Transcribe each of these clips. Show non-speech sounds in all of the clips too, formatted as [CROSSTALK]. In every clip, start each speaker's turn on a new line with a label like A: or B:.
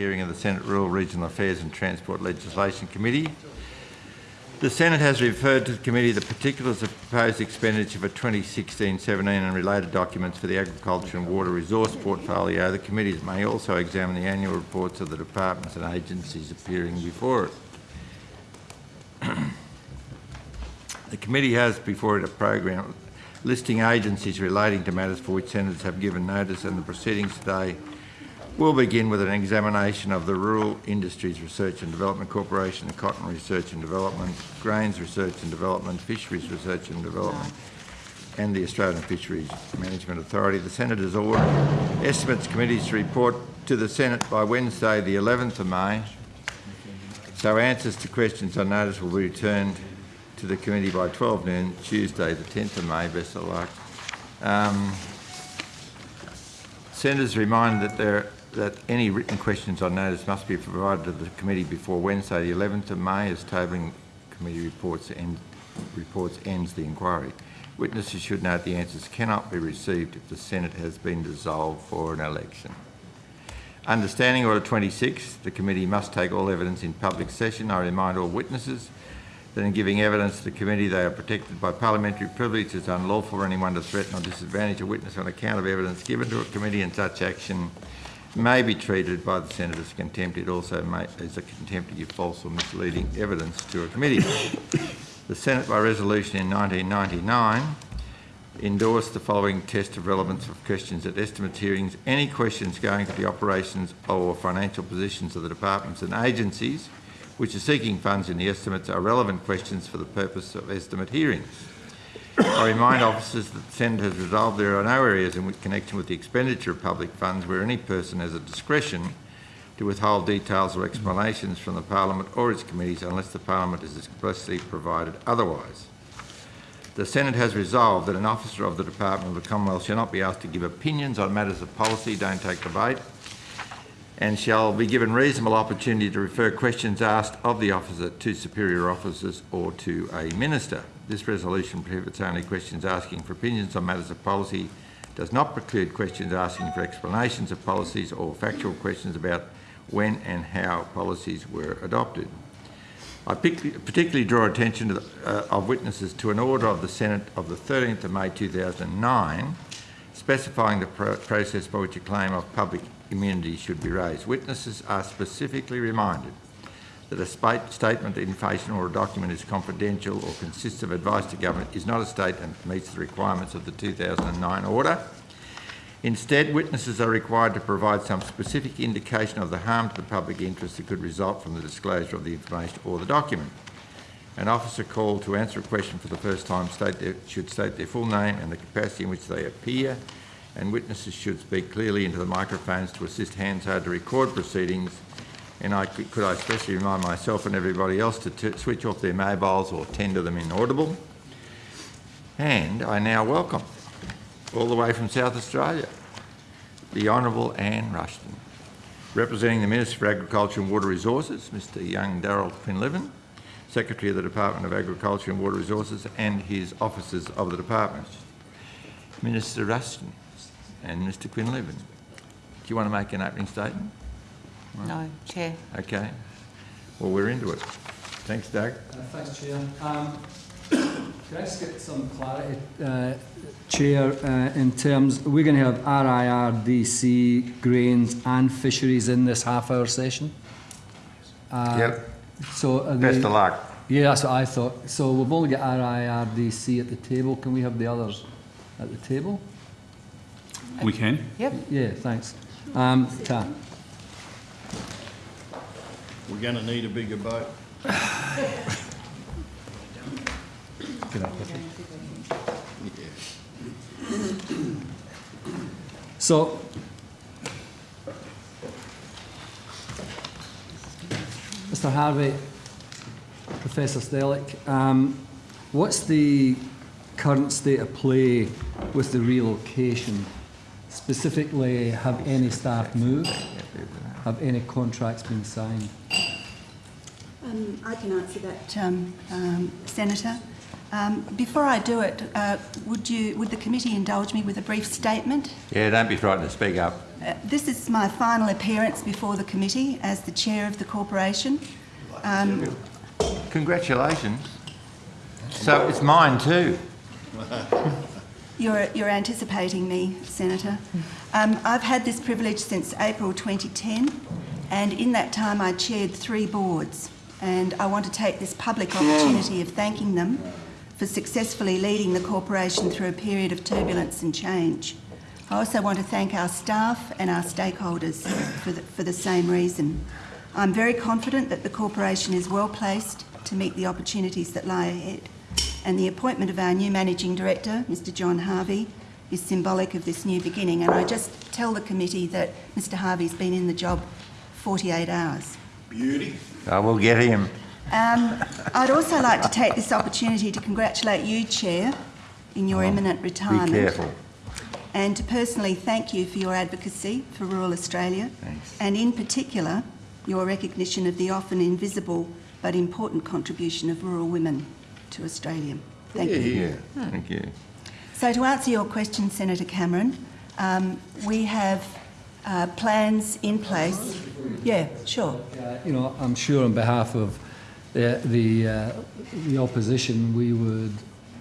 A: hearing of the Senate Rural, Regional Affairs and Transport Legislation Committee. The Senate has referred to the committee the particulars of proposed expenditure for 2016-17 and related documents for the agriculture and water resource portfolio. The committees may also examine the annual reports of the departments and agencies appearing before it. [CLEARS THROAT] The committee has before it a program listing agencies relating to matters for which senators have given notice and the proceedings today will begin with an examination of the Rural Industries Research and Development Corporation, the Cotton Research and Development, Grains Research and Development, Fisheries Research and Development and the Australian Fisheries Management Authority. The Senators order Estimates Committees to report to the Senate by Wednesday the 11th of May. So answers to questions on notice will be returned to the committee by 12 noon, Tuesday the 10th of May. Best of luck. Um, Senators remind that there that any written questions on notice must be provided to the committee before Wednesday the 11th of May as tabling committee reports, end, reports ends the inquiry. Witnesses should note the answers cannot be received if the Senate has been dissolved for an election. Understanding Order 26, the committee must take all evidence in public session. I remind all witnesses that in giving evidence to the committee they are protected by parliamentary privilege. It's unlawful for anyone to threaten or disadvantage a witness on account of evidence given to a committee and such action may be treated by the Senate as contempt. It also may, is a contempt to give false or misleading evidence to a committee. the Senate, by resolution in 1999, endorsed the following test of relevance of questions at estimates hearings. Any questions going to the operations or financial positions of the departments and agencies which are seeking funds in the estimates are relevant questions for the purpose of estimate hearings. I remind officers that the Senate has resolved there are no areas in which connection with the expenditure of public funds where any person has a discretion to withhold details or explanations from the Parliament or its committees unless the Parliament is expressly provided otherwise. The Senate has resolved that an officer of the Department of the Commonwealth shall not be asked to give opinions on matters of policy, don't take bait, and shall be given reasonable opportunity to refer questions asked of the officer to superior officers or to a minister. This resolution prohibits only questions asking for opinions on matters of policy, does not preclude questions asking for explanations of policies or factual questions about when and how policies were adopted. I particularly draw attention the, uh, of witnesses to an order of the Senate of the 13th of May 2009 specifying the pro process by which a claim of public immunity should be raised. Witnesses are specifically reminded that a statement, information or a document is confidential or consists of advice to government is not a statement that meets the requirements of the 2009 order. Instead, witnesses are required to provide some specific indication of the harm to the public interest that could result from the disclosure of the information or the document. An officer called to answer a question for the first time state their, should state their full name and the capacity in which they appear and witnesses should speak clearly into the microphones to assist Hansard to record proceedings. And I could, could I especially remind myself and everybody else to switch off their mobiles or tender them inaudible. And I now welcome, all the way from South Australia, the Honourable Anne Ruston. Representing the Minister for Agriculture and Water Resources, Mr Young Daryl Quinlivan, Secretary of the Department of Agriculture and Water Resources and his officers of the department. Minister Rushton and Mr Quinlivan. Do you want to make an opening statement?
B: No, Chair.
A: Okay. Well, we're into it. Thanks, Doug.
C: Uh, thanks, Chair. Um, [COUGHS] can I just get some clarity, uh, Chair, uh, in terms, we're going to have RIRDC, grains and fisheries in this half-hour session?
A: Uh, yep.
C: So
A: Best of luck.
C: Yeah, that's what I thought. So we've only got RIRDC at the table. Can we have the others at the table?
D: We can?
B: Yep.
C: Yeah, thanks. Um, Ta.
E: We're going to need a bigger boat.
C: So, Mr Harvey, Professor Stellick, um, what's the current state of play with the relocation Specifically, have any staff moved? Have any contracts been signed?
F: I can answer that, um, um, Senator.
B: Um, before I do it, uh, would you, would the committee indulge me with a brief statement?
A: Yeah, don't be frightened to speak up.
B: Uh, this is my final appearance before the committee as the chair of the corporation. Um,
A: Congratulations. So it's mine too.
B: You're, you're anticipating me, Senator. Um, I've had this privilege since April 2010, and in that time I chaired three boards. And I want to take this public opportunity of thanking them for successfully leading the corporation through a period of turbulence and change. I also want to thank our staff and our stakeholders for the, for the same reason. I'm very confident that the corporation is well placed to meet the opportunities that lie ahead and the appointment of our new managing director, Mr John Harvey, is symbolic of this new beginning. And I just tell the committee that Mr Harvey's been in the job 48 hours.
A: I will get him.
B: Um, I'd also like to take this opportunity to congratulate you, Chair, in your imminent retirement.
A: Be
B: retirement.
A: careful.
B: And to personally thank you for your advocacy for rural Australia.
A: Thanks.
B: And in particular, your recognition of the often invisible but important contribution of rural women to Australia. Thank you.
A: Yeah, thank you.
B: So to answer your question, Senator Cameron, um, we have uh, plans in place. Yeah, sure.
C: Uh, You know, I'm sure on behalf of the, the, uh, the opposition, we would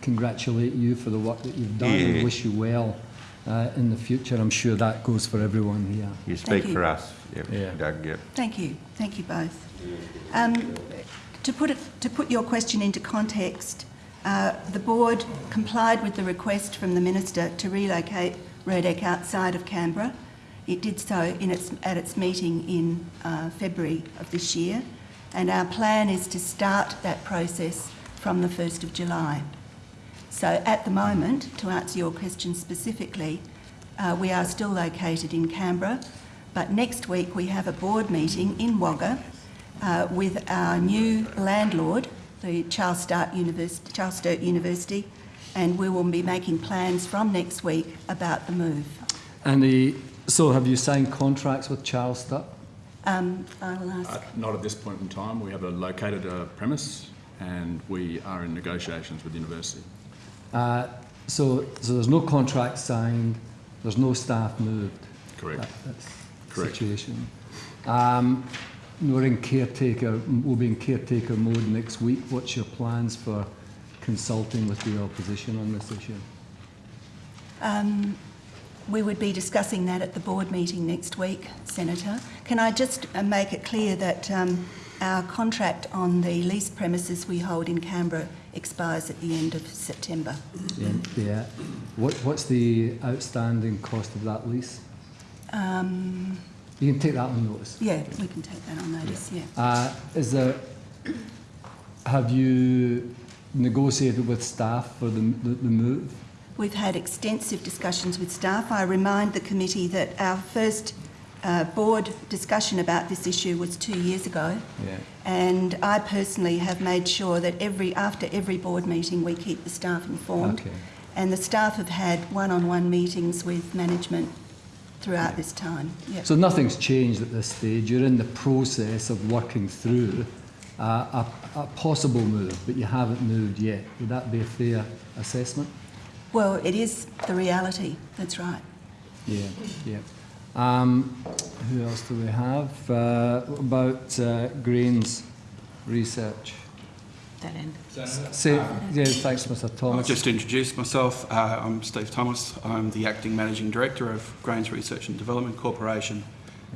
C: congratulate you for the work that you've done
A: Yeah.
C: and wish you well uh, in the future. I'm sure that goes for everyone here.
A: You speak
B: you.
A: for us. Yep,
C: Yeah.
A: Doug, yep.
B: Thank you. Thank you both. Um, to, put it, to put your question into context, uh, the board complied with the request from the minister to relocate REDEC outside of Canberra. It did so in its, at its meeting in uh, February of this year, and our plan is to start that process from the 1st of July. So at the moment, to answer your question specifically, uh, we are still located in Canberra, but next week we have a board meeting in Wagga uh, with our new landlord, the Charles Sturt, University, Charles Sturt University, and we will be making plans from next week about the move.
C: And the, so have you signed contracts with Charles Sturt?
B: Um, I'll ask.
D: Uh, Not at this point in time. We have a located uh, premise and we are in negotiations with the university.
C: Uh, so, so there's no contract signed, there's no staff moved.
D: Correct.
C: That- that's the
D: Correct.
C: situation. Um, we're in caretaker, we'll be in caretaker mode next week. What's your plans for consulting with the opposition on this issue?
B: Um, we would be discussing that at the board meeting next week, Senator. Can I just uh, make it clear that um, our contract on the leased premises we hold in Canberra expires at the end of September?
C: Yeah. yeah. What, what's the outstanding cost of that lease?
B: Um,
C: You can take that on notice.
B: yeah, we can take that on notice, yeah.
C: Uh, is there, have you negotiated with staff for the, the, the move?
B: We've had extensive discussions with staff. I remind the committee that our first uh, board discussion about this issue was two years ago.
C: Yeah.
B: And I personally have made sure that every, after every board meeting, we keep the staff informed.
C: Okay.
B: And the staff have had one-on-one meetings with management throughout this time. Yep.
C: So nothing's changed at this stage. You're in the process of working through uh, a, a possible move, but you haven't moved yet. Would that be a fair assessment?
B: Well, it is the reality, that's right.
C: Yeah, yeah. Um, who else do we have? Uh, about uh, Grains Research?
B: That end.
C: Say, yeah, thanks, Mr. Thomas.
F: I've just introduced myself. Uh, I'm Steve Thomas. I'm the Acting Managing Director of Grains Research and Development Corporation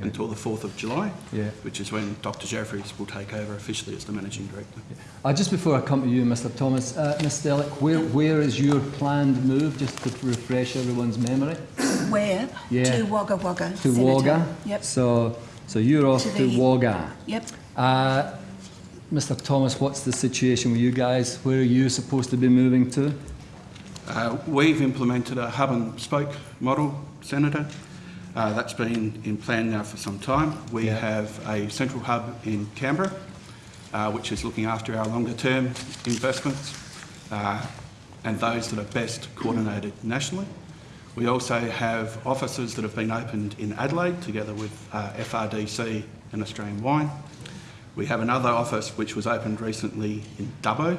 F: until the 4th of July,
C: Yeah.
F: which is when Dr Jefferies will take over officially as the Managing Director.
C: Uh, just before I come to you, Mr. Thomas, uh, Ms. Stellick, where, where is your planned move, just to refresh everyone's memory?
B: Where?
C: Yeah.
B: To Wagga Wagga,
C: To
B: Senator.
C: Wagga?
B: Yep,
C: So, so you're off
B: To
C: to,
B: the-
C: Wagga.
B: yep.
C: Uh, Mr. Thomas, what's the situation with you guys? Where are you supposed to be moving to?
F: Uh, we've implemented a hub and spoke model, Senator. Uh, that's been in plan now for some time. We
C: Yeah.
F: have a central hub in Canberra, uh, which is looking after our longer term investments uh, and those that are best coordinated nationally. We also have offices that have been opened in Adelaide together with uh, FRDC and Australian Wine. We have another office which was opened recently in Dubbo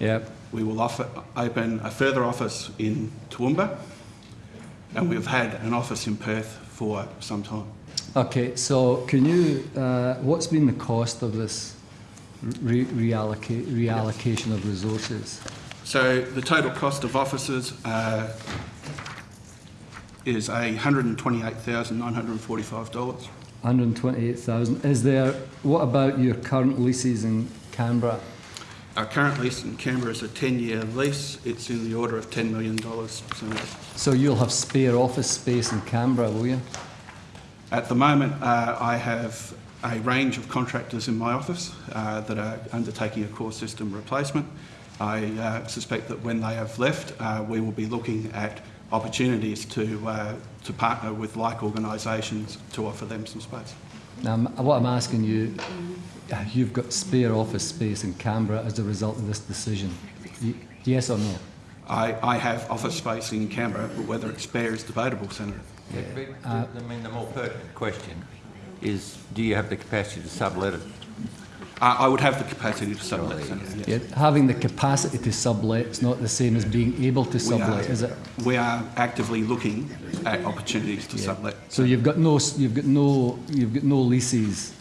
C: Yep.
F: We will offer, open a further office in Toowoomba, and we've had an office in Perth for some time.
C: Okay, so can you, uh, what's been the cost of this re- reallocate, reallocation of resources?
F: So the total cost of offices uh, is $128,945.
C: 128,000. Is there, what about your current leases in Canberra?
F: Our current lease in Canberra is a 10-year lease. It's in the order of $10 million.
C: So you'll have spare office space in Canberra, will you?
F: At the moment, uh, I have a range of contractors in my office uh, that are undertaking a core system replacement. I uh, suspect that when they have left, uh, we will be looking at opportunities to, uh, to partner with like organisations to offer them some space.
C: Now, what I'm asking you, uh, you've got spare office space in Canberra as a result of this decision. Yes or no?
F: I, I have office space in Canberra, but whether it's spare is debatable, Senator.
A: I mean, the more pertinent question is, do you have the capacity to sublet it?
F: I, I would have the capacity to sublet, Senator, yes.
C: Yeah, having the capacity to sublet is not the same as being able to sublet,
F: are-
C: is it?
F: We are actively looking at opportunities to sublet.
C: So you've got no, you've got no, you've got no leases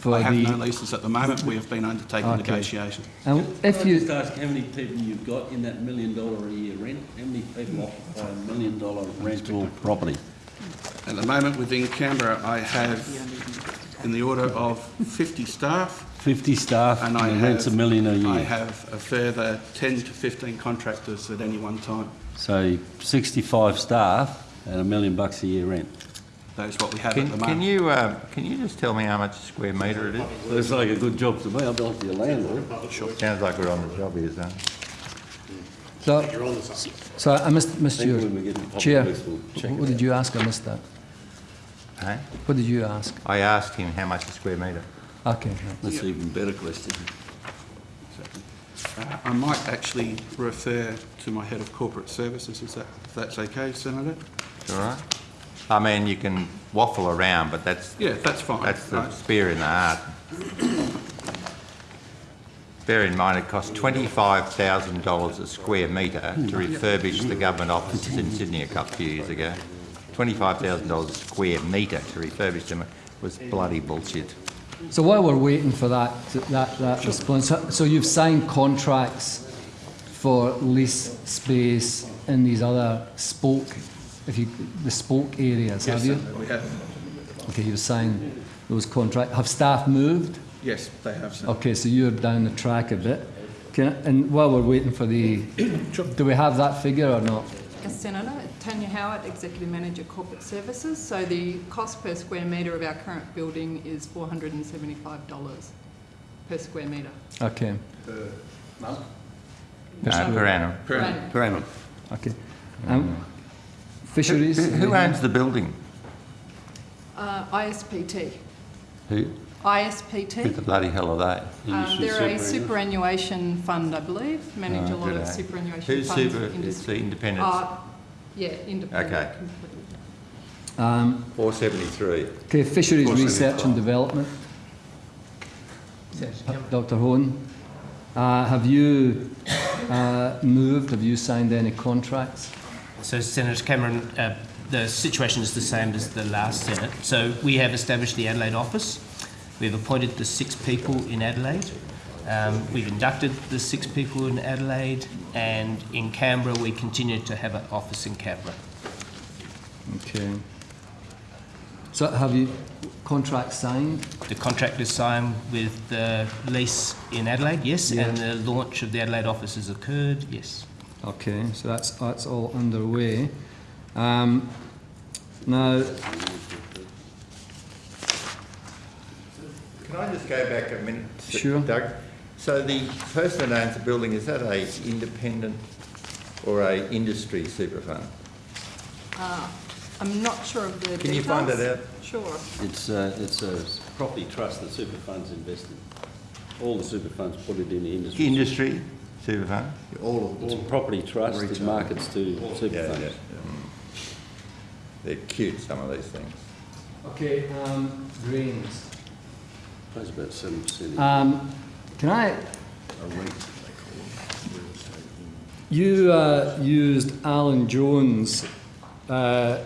C: for
F: I have
C: the.
F: no leases at the moment. We have been undertaking
C: Okay.
F: negotiations.
C: And if
G: Can I just
C: you,
G: ask how many people you've got in that million dollar a year rent? How many people occupy a million dollar rental property?
F: At the moment within Canberra, I have in the order of 50 staff
G: Fifty staff
F: and
G: and
F: I
G: the rent's a million a
F: I
G: year.
F: I have a further 10 to 15 contractors at any one time.
G: So sixty-five staff and a million bucks a year rent.
F: That is what we have
A: Can,
F: at the moment.
A: can you, uh, can you just tell me how much a square metre it is?
G: Looks like a good job to me. I'll be like your landlord.
A: Sounds like we're on the job here, son.
C: so, so I missed, missed
G: think
C: your,
G: when we get to
C: Chair,
G: public works, we'll check
C: what did you ask? I missed that.
A: Eh?
C: What did you ask?
A: I asked him how much a square metre.
C: Okay, right.
G: That's an even better question.
F: Uh, I might actually refer to my head of corporate services, is that, if that's okay, Senator?
A: All right? I mean, you can waffle around, but that's,
F: Yeah, that's fine.
A: that's the
F: Right.
A: spear in the heart. Bear in mind, it costs twenty-five thousand dollars a square metre to refurbish the government offices in Sydney a couple of years ago. Twenty-five thousand dollars a square metre to refurbish them was bloody bullshit.
C: So while we're waiting for that, that, that response, so- you've signed contracts for lease space in these other spoke, if you, the spoke areas, have you?
F: Senator, we have.
C: Okay, you've signed those contracts. Have staff moved?
F: Yes, they have, Senator.
C: Okay, so you're down the track a bit. Can, I- and while we're waiting for the, [CLEARS THROAT] do we have that figure or not?
H: Yes, Senator. Tanya Howard, Executive Manager Corporate Services. So the cost per square metre of our current building is $475 per square metre.
C: Okay,
A: No, per annum.
F: Per annum.
G: Per annum.
C: okay. Um, fisheries?
A: Who who owns the building?
H: Uh, ISPT.
A: Who, who the
H: ISPT.
A: bloody hell are they?
H: Um, they're a
G: superannuation.
H: superannuation fund, I believe, manage a
A: Oh,
H: lot of
A: they?
H: superannuation
A: Who's
H: funds.
A: super, it's the independent,
H: Uh, yeah, independent.
A: Okay.
H: completely.
C: Um,
A: four seventy-three.
C: okay, fisheries research and development. Dr. Hone, uh, have you uh, moved, have you signed any contracts?
I: So, Senator Cameron, uh, the situation is the same as the last Senate. So, we have established the Adelaide office. We've appointed the six people in Adelaide. Um, we've inducted the six people in Adelaide, and in Canberra, we continue to have an office in Canberra.
C: Okay. So have you contracts signed?
I: The contract is signed with the lease in Adelaide, yes, and the launch of the Adelaide office has occurred, yes.
C: Okay, so that's, that's all underway. Um, now,
A: Can I just go back a minute?
C: Sure.
A: Doug? So the person that owns the building, is that a independent or a industry super fund?
H: Uh, I'm not sure of the details.
A: Can you find that out?
H: Sure.
G: It's, uh, it's a property trust that super funds invest in. All the super funds put it in the industry.
A: Industry super fund?
G: All of It's a property trust that markets to super funds.
A: They're cute, some of these things.
C: okay, um, drains.
G: Pays about seven percent.
C: Um, can I, You uh, used Alan Jones uh,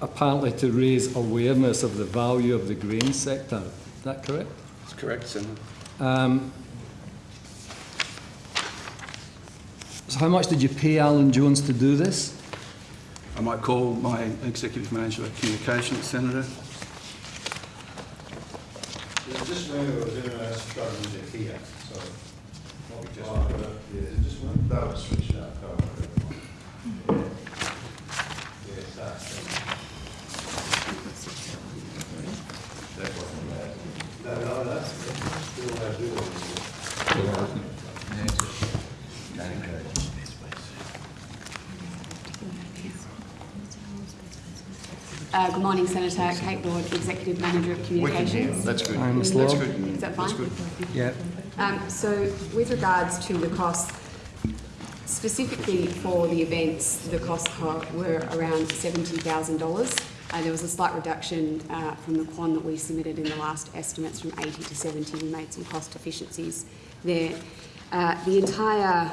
C: apparently to raise awareness of the value of the grain sector. Is that correct?
F: That's correct, Senator.
C: Um, so how much did you pay Alan Jones to do this?
F: I might call my Executive Manager of Communications, Senator.
J: Is this one or is it a struggle with it here? So, probably just, uh, yeah, is this one? That was switched out. oh, okay. Yes, that's. That wasn't bad. No, no, that's, still have to do it.
K: Uh, Good morning, Senator. Kate Lord, Executive Manager of Communications.
J: That's good.
C: Hi,
J: That's good.
K: Is that fine?
C: Yeah.
K: Um, So with regards to the costs, specifically for the events, the costs were around $70,000. Uh, There was a slight reduction uh, from the quant that we submitted in the last estimates from 80 to 70. We made some cost efficiencies there. Uh, The entire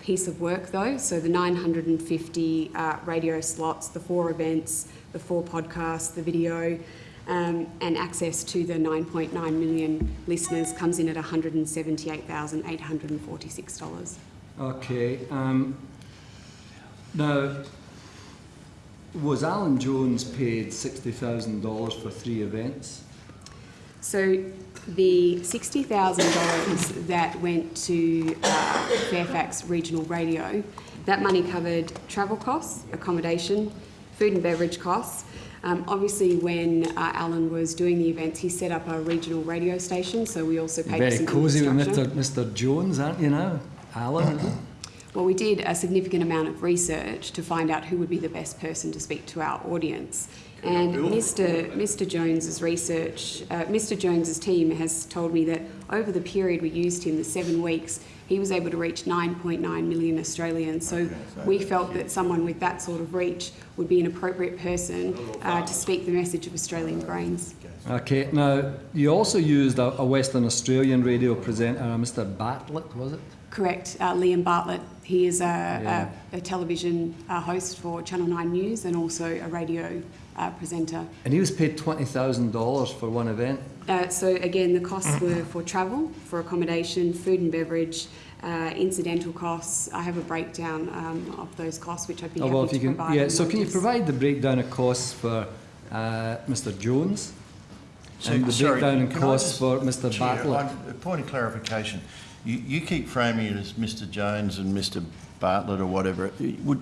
K: piece of work though, so the 950 uh, radio slots, the four events, the four podcasts, the video, um, and access to the 9.9 million listeners comes in at $178,846.
C: Okay. Um, now, was Alan Jones paid $60,000 for three events?
K: So the $60,000 that went to uh, Fairfax Regional Radio, that money covered travel costs, accommodation, food and beverage costs. Um, obviously, when uh, Alan was doing the events, he set up a regional radio station, so we also paid for
C: Very
K: some
C: cosy with
K: infrastructure.
C: Mr. Mr. Jones, aren't you now? Alan.
K: Well, we did a significant amount of research to find out who would be the best person to speak to our audience. And Mr. Mr. Jones's research, uh, Mr. Jones's team has told me that over the period we used him, the seven weeks, he was able to reach 9.9 million Australians. So we felt that someone with that sort of reach would be an appropriate person uh, to speak the message of Australian grains.
C: Okay, now, you also used a, a Western Australian radio presenter, uh, Mr. Bartlett, was it?
K: Correct, uh, Liam Bartlett. He is a,
C: Yeah.
K: a, a television uh, host for Channel 9 News and also a radio uh, presenter.
C: And he was paid $20,000 for one event.
K: Uh, so again, the costs were for travel, for accommodation, food and beverage, uh, incidental costs. I have a breakdown um, of those costs, which I'd be
C: Oh, well,
K: happy
C: if
K: to
C: can,
K: provide.
C: yeah, so can you provide the breakdown of costs for uh, Mr. Jones?
J: So-
C: and the
J: sorry,
C: breakdown in
J: can I
C: costs for Mr.
J: Chair,
C: Bartlett?
J: I- A point of clarification. You, you keep framing it as Mr Jones and Mr Bartlett or whatever.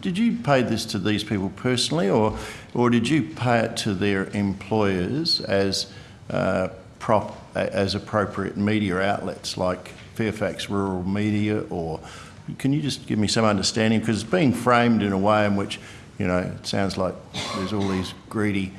J: Did you pay this to these people personally or, or did you pay it to their employers as, uh, prop, as appropriate media outlets like Fairfax Rural Media or, can you just give me some understanding? Because it's being framed in a way in which, you know, it sounds like there's all these greedy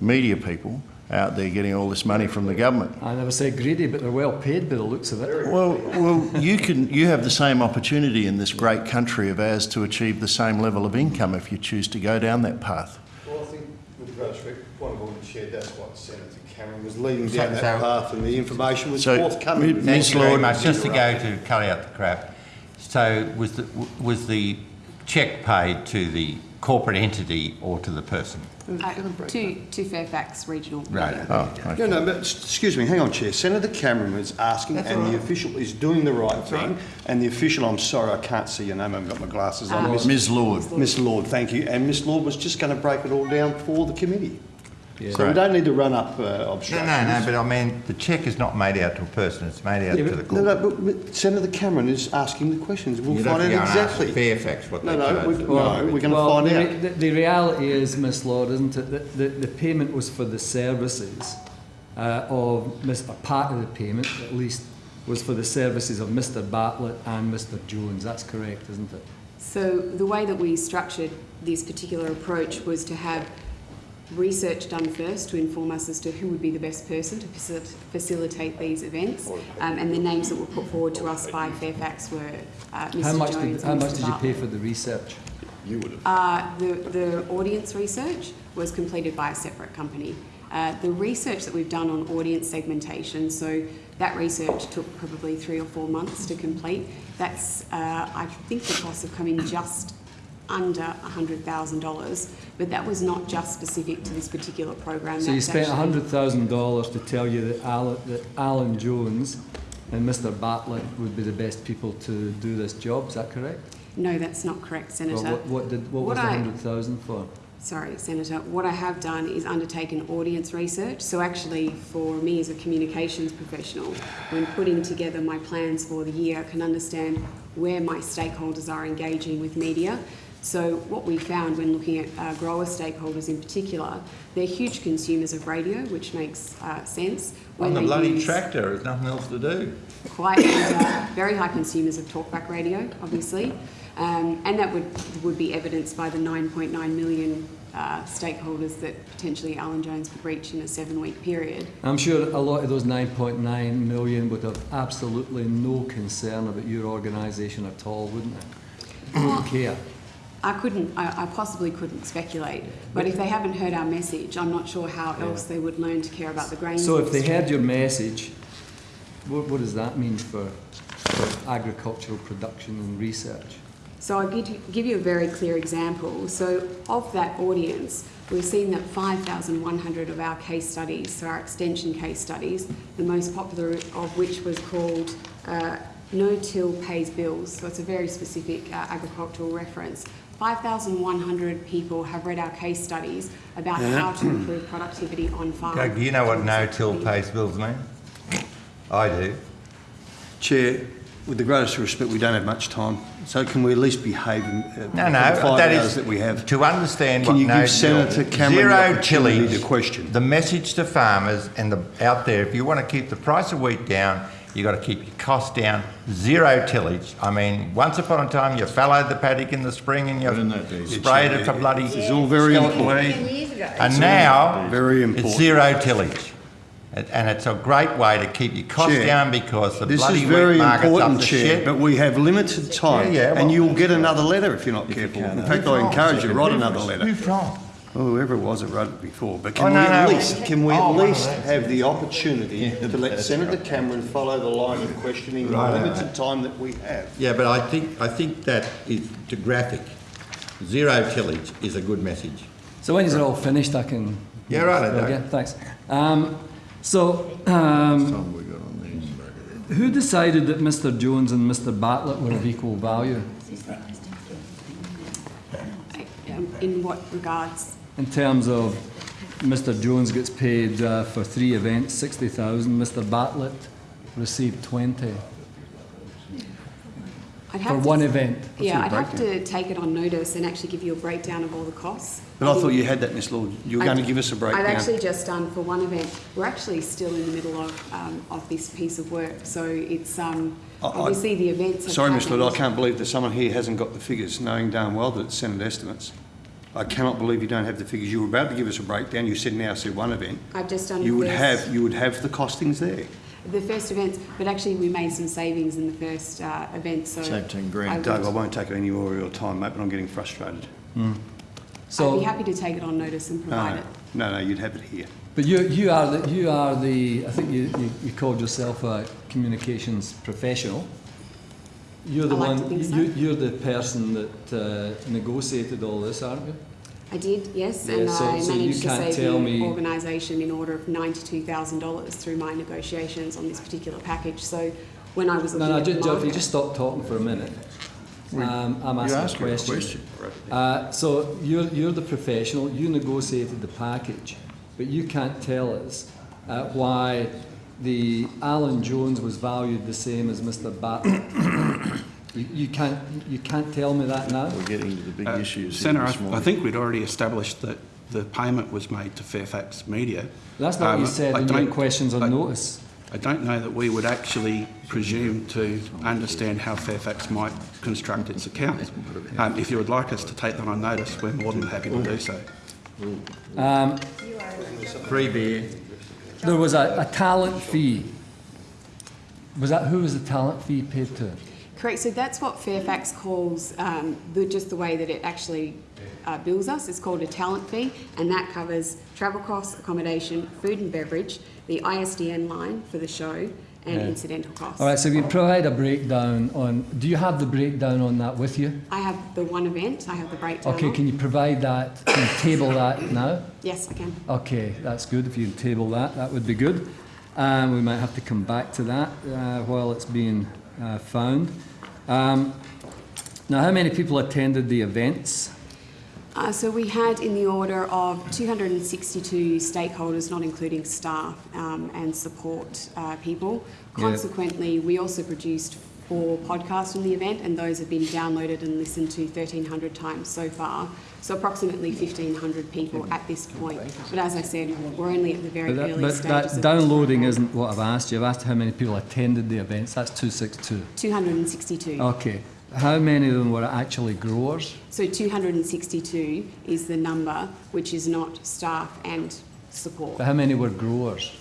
J: media people out there getting all this money from the government.
C: I never say greedy, but they're well paid by the looks of it.
J: Well, well, you can. You have the same opportunity in this great country of ours to achieve the same level of income if you choose to go down that path.
L: Well, I think with great respect, point of order, Chair, that's what Senator Cameron was leading
A: So-
L: down that
A: so-
L: path and the information was
J: So,
L: forthcoming.
J: Ms.
A: Thank you
J: Lord,
A: much. Just to go to cut out the crap. So was the, was the cheque paid to the corporate entity or to the person?
K: Uh, to, to Fairfax Regional.
A: Right.
J: Oh, okay.
L: No, no, but excuse me, hang on, Chair. Senator Cameron is asking, and the official is doing the right thing. And the official, I'm sorry, I can't see your name, I haven't got my glasses on.
K: Uh,
L: Miss-
J: Ms. Lord.
L: Miss Lord, thank you. And Miss Lord was just going to break it all down for the committee. So we don't need to run up uh,
A: No,
L: obstructions.
A: no, no, but I mean, the cheque is not made out to a person, it's made out
C: Yeah,
A: to
C: but-
A: the
L: No, no, but, but Senator Cameron is asking the questions. We'll
A: You
L: find out
A: to go and ask
L: exactly.
A: Fairfax what
L: No,
A: they
L: no,
A: charge.
L: we, no, we're going to
C: well,
L: find
C: the,
L: out.
C: The, the reality is, Miss Lord, isn't it, that the, the payment was for the services uh, of, Miss- a part of the payment, at least, was for the services of Mr. Bartlett and Mr. Jones. That's correct, isn't it?
K: So the way that we structured this particular approach was to have research done first to inform us as to who would be the best person to facilitate these events, um, and the names that were put forward to us by Fairfax were uh, Mr.
C: How much
K: Jones
C: did, how
K: and
C: much
K: Mr.
C: did you pay for the research?
K: You Uh, the, the audience research was completed by a separate company. Uh, the research that we've done on audience segmentation, so that research took probably three or four months to complete. That's, uh, I think the costs have come in just under $100,000, but that was not just specific to this particular program.
C: So you spent hundred thousand dollars to tell you that Alan, that Alan Jones and Mr Bartlett would be the best people to do this job, is that correct?
K: No, that's not correct, Senator.
C: Well, what, what did, what was
K: What
C: the
K: I-
C: hundred thousand for?
K: Sorry, Senator. What I have done is undertaken audience research. So actually, for me as a communications professional, when putting together my plans for the year, I can understand where my stakeholders are engaging with media. So what we found when looking at uh, grower stakeholders in particular, they're huge consumers of radio, which makes uh, sense.
A: On
K: when
A: the
K: they
A: bloody tractor, there's nothing else to do.
K: quite and, uh, very high consumers of talkback radio, obviously, um, and that would would be evidenced by the 9.9 million uh, stakeholders that potentially Alan Jones could reach in a seven-week period.
C: I'm sure a lot of those nine point nine million would have absolutely no concern about your organisation at all, wouldn't they? Wouldn't care.
K: I couldn't, I, I possibly couldn't speculate, but if they haven't heard our message, I'm not sure how else they would learn to care about the grain.
C: So if they heard your message, what, what does that mean for, for agricultural production and research?
K: So I'll give you, give you a very clear example. So of that audience, we've seen that 5,100 of our case studies, so our extension case studies, the most popular of which was called uh, No Till Pays Bills. So it's a very specific uh, agricultural reference. 5,100 people have read our case studies about how to improve productivity on farm.
A: Doug, do you know what no-till pays bills mean? I do.
L: Chair, with the greatest respect, we don't have much time, so can we at least behave in uh,
A: No, no,
L: the five
A: that
L: hours
A: is
L: that we have?
A: to understand
L: Can
A: what
L: you give
A: no
L: Senator Cameron the
A: zero
L: opportunity
A: tillage,
L: to question?
A: The message to farmers and the out there, if you want to keep the price of wheat down, you got to keep your costs down. Zero tillage. I mean, once upon a time, you fallowed the paddock in the spring and you
J: Isn't that
A: sprayed it for bloody.
L: It's all very important.
A: And now
L: Very
A: it's zero tillage. And and it's a great way to keep your costs
L: Chair,
A: down because the
L: This
A: bloody
L: is
A: wheat
L: very
A: market's up
L: important,
A: the
L: Chair,
A: shit.
L: but we have limited time,
A: Yeah, yeah,
L: and you'll get another letter if you're not careful. In fact, I encourage you, to write another letter.
A: Who from?
L: Well, whoever it was that wrote it before, but
A: Oh,
L: can we
A: no,
L: at
A: no.
L: least, can we
A: Oh,
L: at least
A: those.
L: have the opportunity to let Senator Cameron follow the line of questioning in the
A: Right.
L: time that we have?
A: Yeah, but I think, I think that is to graphic. Zero tillage is a good message.
C: So when is you're all finished, I can.
A: Yeah, right, Doug.
C: Okay, thanks. Um, so, um,
J: Some we got on these.
C: who decided that Mr Jones and Mr Bartlett were of equal value?
K: Um, in what regards?
C: In terms of Mr Jones gets paid uh, for three events, sixty thousand, Mr Bartlett received twenty
K: I'd
C: for
K: have to-
C: one event.
K: Yeah, I'd have to take it on notice and actually give you a breakdown of all the costs.
L: But I thought you had that, Ms Lord. You were
K: I-
L: going to give us a breakdown.
K: I've actually just done for one event. We're actually still in the middle of, um, of this piece of work, so it's, um,
L: I- I-
K: obviously the events
L: Sorry, Ms Lord, I can't believe that someone here hasn't got the figures, knowing darn well that it's Senate estimates. I cannot believe you don't have the figures. You were about to give us a breakdown. You said now said one event.
K: I've just done
L: You would
K: first-
L: have, you would have the costings there.
K: The first events, but actually we made some savings in the first, uh, event, so.
J: Saved 10 grand.
K: I
L: Doug, I won't take any more of your time, mate, but I'm getting frustrated.
C: so I'd
K: be happy to take it on notice and provide
L: no,
K: it.
L: no, no, you'd have it here.
C: but you, you are the, you are the, I think you, you, you called yourself a communications professional. You're the
K: I like
C: one,
K: to think so.
C: you, you're the person that uh, negotiated all this, aren't you?
K: I did, yes,
C: Yeah,
K: and
C: so-
K: I
C: so you
K: managed to
C: can't
K: save
C: tell
K: the
C: me-
K: organisation in order of ninety-two thousand dollars through my negotiations on this particular package. So when I was looking
C: No, no,
K: at
C: just, if you
K: market-
C: just stop talking for a minute. Um, I'm asking
J: asked
C: a
J: her a
C: question.
J: question.
C: Uh, so you're, you're the professional, you negotiated the package, but you can't tell us uh, why the Alan Jones was valued the same as Mr Bartlett. [COUGHS] you, you can't, you can't tell me that now?
J: We're getting to the big
F: Uh,
J: issues here
F: Senator, I- I think we'd already established that the payment was made to Fairfax Media.
C: That's not what you
F: Um,
C: said
F: I
C: in your
F: don't-
C: questions on
F: I-
C: notice.
F: I don't know that we would actually presume to understand how Fairfax might construct its accounts. Um, if you would like us to take that on notice, we're more than happy to do so.
C: Um,
A: Free beer.
C: There was a, a talent fee. Was that, who was the talent fee paid to?
K: Correct, so that's what Fairfax calls, um, the, just the way that it actually uh, bills us, it's called a talent fee, and that covers travel costs, accommodation, food and beverage, the ISDN line for the show, and
C: Yeah.
K: incidental costs.
C: All right, so we provide a breakdown on, do you have the breakdown on that with you?
K: I have the one event, I have the breakdown.
C: Okay,
K: of.
C: can you provide that, can you table that now?
K: Yes, I can.
C: Okay, that's good. If you can table that, that would be good. Um, we might have to come back to that uh, while it's being uh, found. Um, now, how many people attended the events?
K: Uh, so we had in the order of 262 stakeholders, not including staff um, and support uh, people.
C: Yeah.
K: Consequently, we also produced four podcasts from the event, and those have been downloaded and listened to 1,300 times so far. So approximately 1,500 people at this point. But as I said, we're only at the very
C: But that,
K: early
C: but
K: stages.
C: that
K: of
C: downloading isn't what I've asked you. I've asked how many people attended the events. That's 262.
K: 262.
C: Okay. How many of them were actually growers?
K: So 262 is the number, which is not staff and support.
C: But how many were growers?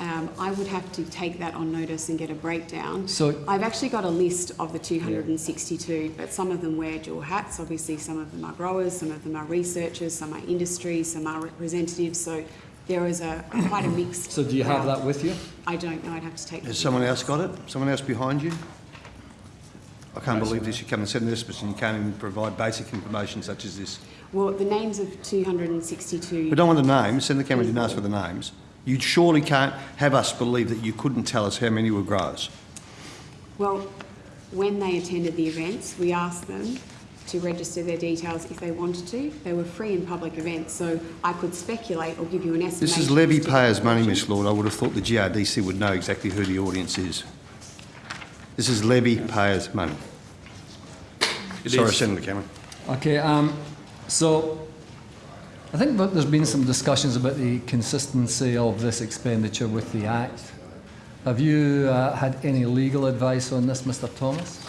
K: Um, I would have to take that on notice and get a breakdown.
C: So-
K: I've actually got a list of the 262, but some of them wear dual hats. Obviously, some of them are growers, some of them are researchers, some are industry, some are representatives. So there is a quite a mix.
C: So do you have
K: crowd.
C: that with you?
K: I don't know. I'd have to take.
L: Has someone else got it? Someone else behind you? I can't believe this. You come and send this, but you can't even provide basic information such as this.
K: Well, the names of 262.
L: We don't want the names. Senator Cameron didn't ask for the names. You surely can't have us believe that you couldn't tell us how many were growers.
K: Well, when they attended the events, we asked them to register their details if they wanted to. They were free and public events, so I could speculate or give you an estimate.
L: This is levy payers' money, Miss Lord. I would have thought the GRDC would know exactly who the audience is. This is levy payers' money.
F: It
L: Sorry,
F: is.
L: Senator Cameron.
C: Okay, um, so I think that there's been some discussions about the consistency of this expenditure with the Act. Have you uh, had any legal advice on this, Mr Thomas?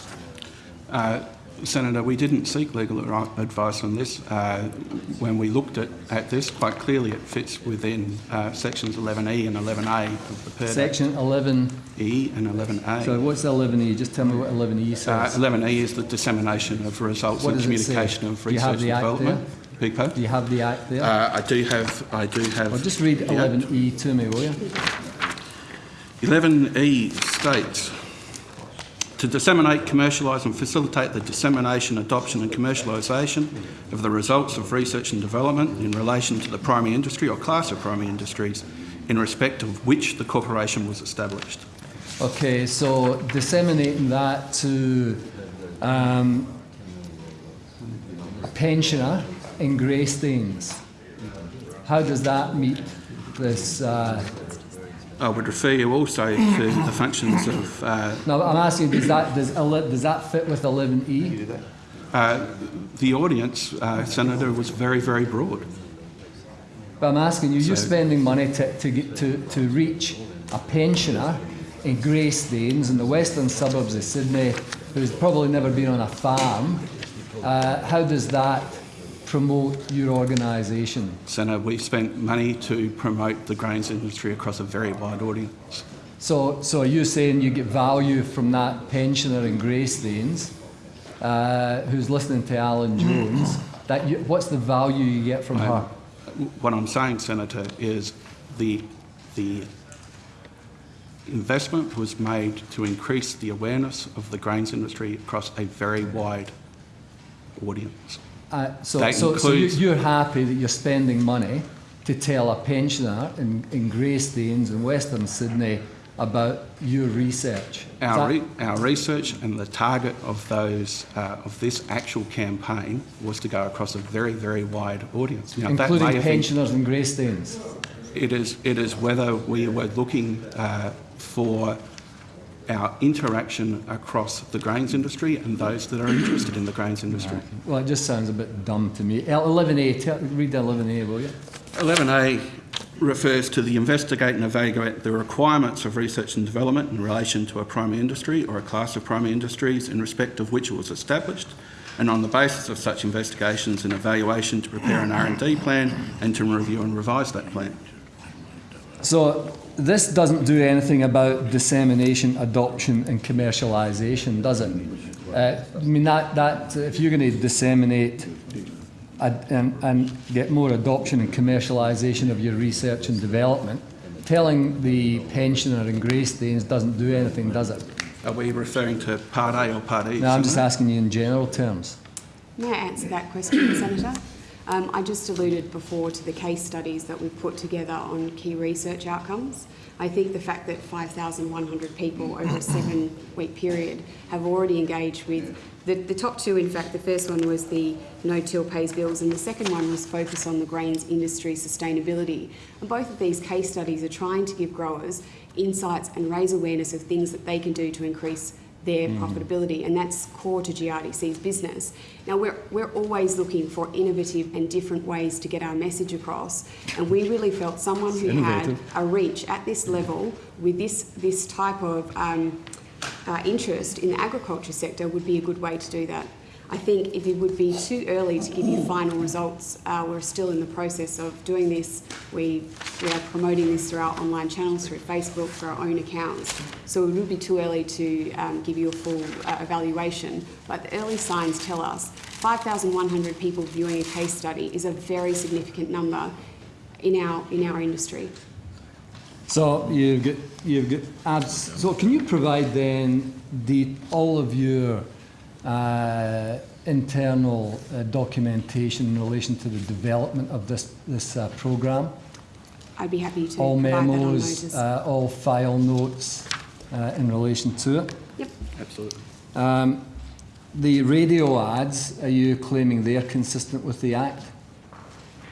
F: Uh, Senator, we didn't seek legal advice on this. Uh, when we looked at, at this, quite clearly it fits within uh, sections 11E and 11A of the PIRD Act.
C: Section 11,
F: E and 11A.
C: so what's 11E? Just tell me what 11E
F: Uh,
C: says.
F: 11E is the dissemination of results
C: What
F: and
C: does it say?
F: communication of
C: Do you have
F: research
C: the
F: and
C: Act
F: development. Big pardon?
C: Do you have the Act there?
F: Uh, I do have, I do have.
C: Well, just read 11E to me, will you?
F: 11E states, to disseminate, commercialise and facilitate the dissemination, adoption and commercialisation of the results of research and development in relation to the primary industry or class of primary industries in respect of which the corporation was established.
C: Okay, so disseminating that to um, pensioner in Greystanes. How does that meet this? Uh,
F: I would refer you also to the [COUGHS] functions of uh,
C: no, I'm asking, does that does, does that fit with 11E?
F: uh, the audience, uh, Senator, was very, very broad.
C: But I'm asking you, you're spending money to, to, get, to, to reach a pensioner in Greystanes in the western suburbs of Sydney who's probably never been on a farm. Uh, how does that promote your organisation?
F: Senator, we've spent money to promote the grains industry across a very wide audience.
C: So, so are you saying you get value from that pensioner in Greystanes uh, who's listening to Alan Jones? That you, what's the value you get from her?
F: What I'm saying, Senator, is the, the investment was made to increase the awareness of the grains industry across a very wide audience.
C: Uh, so, so, so you're happy that you're spending money to tell a pensioner in, in Greystanes in Western Sydney about your research.
F: Our, re- our research and the target of those uh, of this actual campaign was to go across a very very wide audience. Now,
C: including pensioners in Greystanes.
F: It is, it is whether we were looking uh, for our interaction across the grains industry and those that are interested in the grains industry.
C: Well, it just sounds a bit dumb to me. 11A, tell, read 11A, will you?
F: 11A refers to the investigate and evaluate the requirements of research and development in relation to a primary industry or a class of primary industries in respect of which it was established and on the basis of such investigations and evaluation to prepare an R&D plan and to review and revise that plan.
C: So this doesn't do anything about dissemination, adoption, and commercialisation, does it? Uh, I mean that that if you're going to disseminate ad- and, and get more adoption and commercialisation of your research and development, telling the pensioner in Greystanes doesn't do anything, does it?
F: Are we referring to Part A or Part E?
C: No, I'm just
F: Senator?
C: asking you in general terms.
K: May I answer that question, Senator? Um, I just alluded before to the case studies that we've put together on key research outcomes. I think the fact that 5,100 people over a [COUGHS] seven-week period have already engaged with the, the top two, in fact, the first one was the no-till pays bills and the second one was focus on the grains industry sustainability. And both of these case studies are trying to give growers insights and raise awareness of things that they can do to increase their profitability, and that's core to GRDC's business. Now, we're, we're always looking for innovative and different ways to get our message across, and we really felt someone who had a reach at this level with this, this type of um, uh, interest in the agriculture sector would be a good way to do that. I think if it would be too early to give you final results, uh, we're still in the process of doing this. We, we are promoting this through our online channels, through Facebook, through our own accounts. So it would be too early to um, give you a full uh, evaluation. But the early signs tell us 5,100 people viewing a case study is a very significant number in our, in our industry.
C: So you've got you've got ads. So can you provide then the all of your uh, internal uh, documentation in relation to the development of this this uh, program?
K: I'd be happy to
C: All
K: provide that on
C: memos, uh, all file notes uh, in relation to it.
K: yep.
F: Absolutely.
C: Um, the radio ads, are you claiming they're consistent with the Act?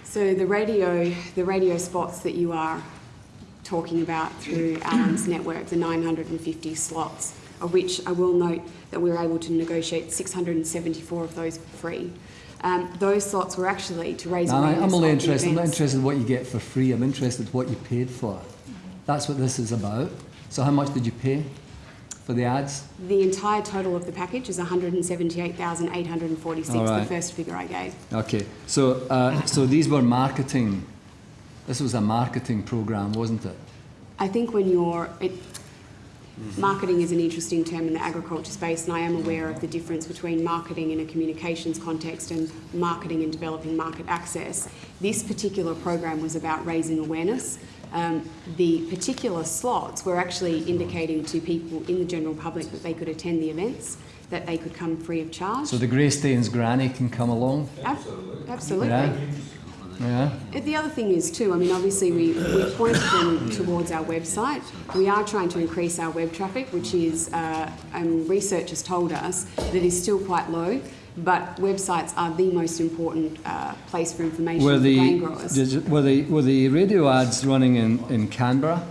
K: So the radio, the radio spots that you are talking about through Alan's network, the 950 slots, of which I will note that we were able to negotiate 674 of those for free. Um, those slots were actually to raise
C: No, I'm only interested. I'm not interested in what you get for free. I'm interested in what you paid for. That's what this is about. So how much did you pay for the ads?
K: The entire total of the package is 178,846,
C: All right.
K: the first figure I gave.
C: Okay, so uh, so these were marketing. This was a marketing program, wasn't it?
K: I think when you're, it, marketing is an interesting term in the agriculture space, and I am aware of the difference between marketing in a communications context and marketing and developing market access. This particular program was about raising awareness. Um, the particular slots were actually indicating to people in the general public that they could attend the events, that they could come free of charge.
C: So the Greystanes granny can come along.
K: Ab- absolutely.
C: Yeah. Yeah.
K: The other thing is too, I mean, obviously we, we pointed them towards our website. We are trying to increase our web traffic, which is, uh, um, research has told us that is still quite low, but websites are the most important uh, place for information
C: Were
K: for grain
C: the
K: growers.
C: did- were the were the radio ads running in in Canberra?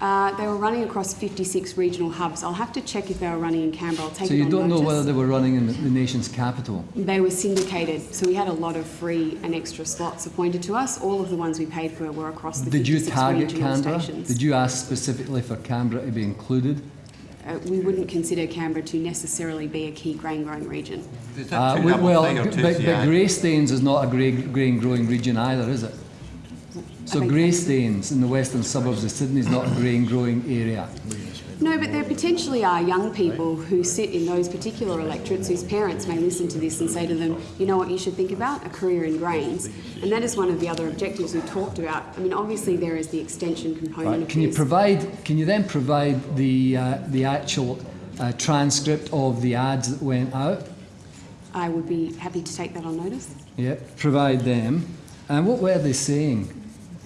K: Uh, they were running across 56 regional hubs. I'll have to check if they were running in Canberra. I'll take
C: So
K: it
C: you
K: on
C: don't know whether they were running in the, the nation's capital.
K: They were syndicated, so we had a lot of free and extra slots appointed to us. All of the ones we paid for were across the
C: Did you
K: 56
C: target
K: regional
C: Canberra?
K: stations.
C: Did you ask specifically for Canberra to be included?
K: Uh, we wouldn't consider Canberra to necessarily be a key grain growing region.
A: Is that
C: Uh, we- well, but, but
A: CA?
C: Greystanes is not a grain, grain growing region either, is it? So Greystanes in the western suburbs of Sydney is not a grain growing area.
K: No, but there potentially are young people who sit in those particular electorates whose parents may listen to this and say to them, you know what you should think about? A career in grains. And that is one of the other objectives we talked about. I mean, obviously there is the extension component
C: Right.
K: of
C: Can you provide? Can you then provide the uh, the actual uh, transcript of the ads that went out?
K: I would be happy to take that on notice.
C: Yep. Provide them. And what were they saying?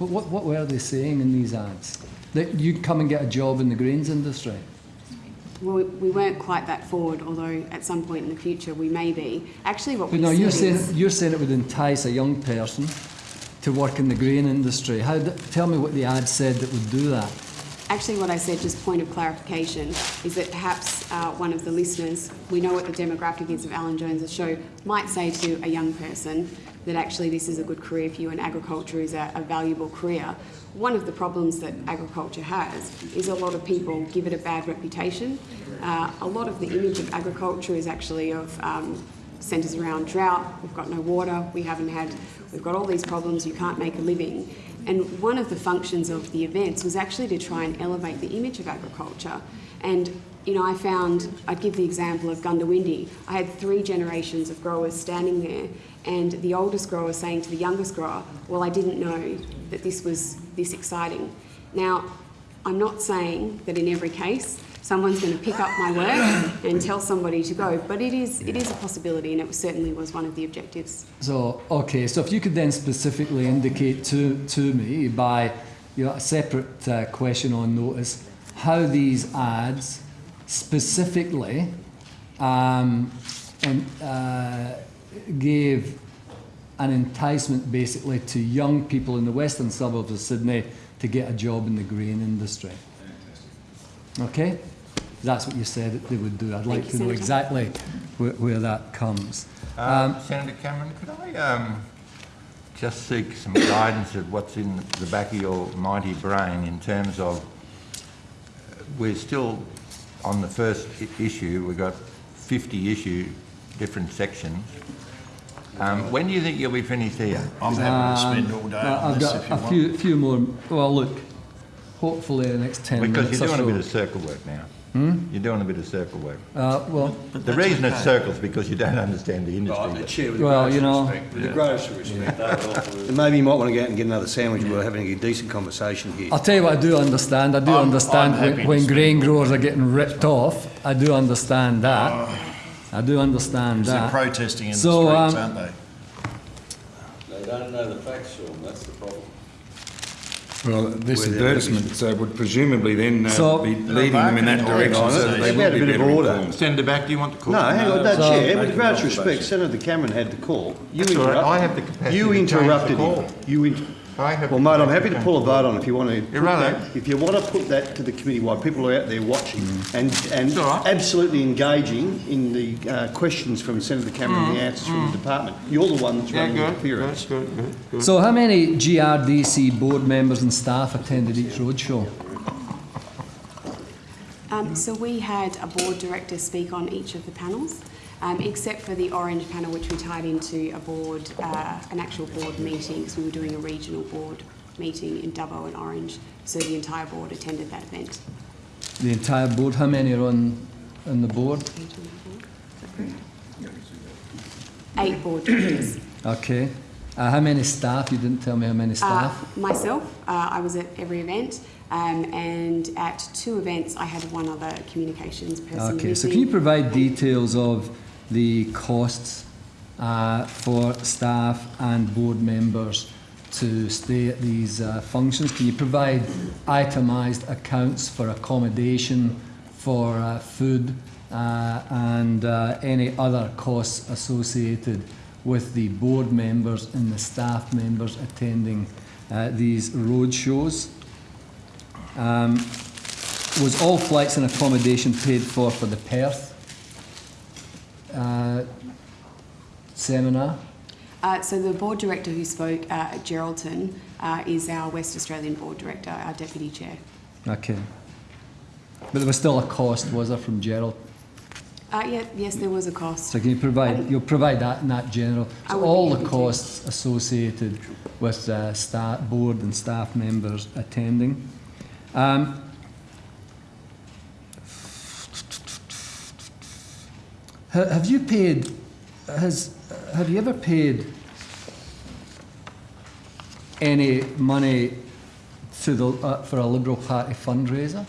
C: What, what, what were they saying in these ads? That you'd come and get a job in the grains industry.
K: Well, we, we weren't quite that forward, although at some point in the future we may be. Actually, what
C: But
K: we
C: no, you're saying you're saying it would entice a young person to work in the grain industry. How? Tell me what the ad said that would do that.
K: Actually, what I said, just point of clarification, is that perhaps uh, one of the listeners, we know what the demographic is of Alan Jones's show, might say to a young person that actually this is a good career for you and agriculture is a, a valuable career. One of the problems that agriculture has is a lot of people give it a bad reputation. Uh, a lot of the image of agriculture is actually of um, centres around drought, we've got no water, we haven't had, we've got all these problems, you can't make a living. And one of the functions of the events was actually to try and elevate the image of agriculture. And you know, I found, I'd give the example of Goondiwindi. I had three generations of growers standing there, and the oldest grower saying to the youngest grower, Well, I didn't know that this was this exciting. Now, I'm not saying that in every case someone's going to pick up my work and tell somebody to go, but it is, it is a possibility, and it certainly was one of the objectives.
C: So, okay, so if you could then specifically indicate to, to me by you know, a separate uh, question on notice how these ads specifically um, and, uh, gave an enticement basically to young people in the western suburbs of Sydney to get a job in the grain industry. Okay? That's what you said that they would do. I'd like
K: you,
C: to know exactly where, where that comes.
A: Um, Senator Cameron, could I um, just seek some guidance of what's in the back of your mighty brain in terms of, uh, we're still on the first issue, we've got 50 issue, different sections. Um, when do you think you'll be finished here?
J: I'm happy to spend all day
C: Uh,
J: on
C: I've
J: this
C: got
J: if you
C: a
J: want.
C: few, few more. Well, look, hopefully the next 10
A: Because
C: minutes
A: you're doing a bit of circle work now. Hmm? You're doing a bit of circle work.
C: Uh, well,
A: The reason it's circles because you don't understand the industry.
F: Chair, with
C: Well,
F: the
C: you know-
F: respect, with the greatest respect, and maybe you might want to go out and get another sandwich. We're having a decent conversation here.
C: I'll tell you what I do understand. I do
J: I'm-
C: understand
J: I'm happy
C: when,
J: to
C: when
J: spend
C: grain growers are getting ripped off. I do understand that. I do understand
J: They're protesting in the streets,
C: um,
J: aren't they?
G: They don't know the facts, Sean, that's the problem.
M: Well, this
L: Where
M: advertisement uh, would presumably then uh,
C: So-
M: be leading them in that direction,
L: on it.
M: so that they
L: It's
M: will
L: about a
M: be
L: bit of
M: better
L: order.
M: informed.
A: Senator Back, do you want to call?
L: No, hang on, no,
C: So-
L: Chair, with the
M: Make
L: greatest respect. Senator Cameron had the call. You
A: That's all right, I have the capacity
L: You
A: to change the
L: interrupted
A: call.
L: him. You inter-
A: I have
L: Well, mate, I'm happy
A: to
L: to pull a vote on if you want to.
A: Yeah,
L: put that- If you want to put that to the committee while people are out there watching and, and
A: It's all right.
L: absolutely engaging in the uh, questions from Senator Cameron and the answers from the department, you're the one that's
A: Mm, Yeah,
L: running the
A: good, good,
L: appearance.
A: good, good, good.
C: So, how many GRDC board members and staff attended each roadshow?
K: Um, so we had a board director speak on each of the panels, um, except for the orange panel, which we tied into a board, uh, an actual board meeting, because we were doing a regional board meeting in Dubbo and Orange. So the entire board attended that event.
C: The entire board. How many are on, on the board?
K: Eight board directors.
C: Okay. Uh, how many staff? You didn't tell me how many
K: Uh,
C: staff.
K: myself, uh, I was at every event, um, and at two events, I had one other communications person.
C: Okay, so can you provide details of the costs uh, for staff and board members to stay at these uh, functions? Can you provide itemised accounts for accommodation, for uh, food, uh, and uh, any other costs associated with the board members and the staff members attending uh, these road shows? Um, was all flights and accommodation paid for for the Perth uh, seminar?
K: Uh, so the board director who spoke uh, at Geraldton uh, is our West Australian board director, our deputy chair.
C: Okay. But there was still a cost, was there, from Gerald?
K: Uh, yeah, yes, there was a cost.
C: So can you provide, you'll provide that in that general? So all the
K: happy to.
C: costs associated with uh, staff, board and staff members attending. Um, have you paid, has, have you ever paid any money to the, uh, for a Liberal Party fundraiser?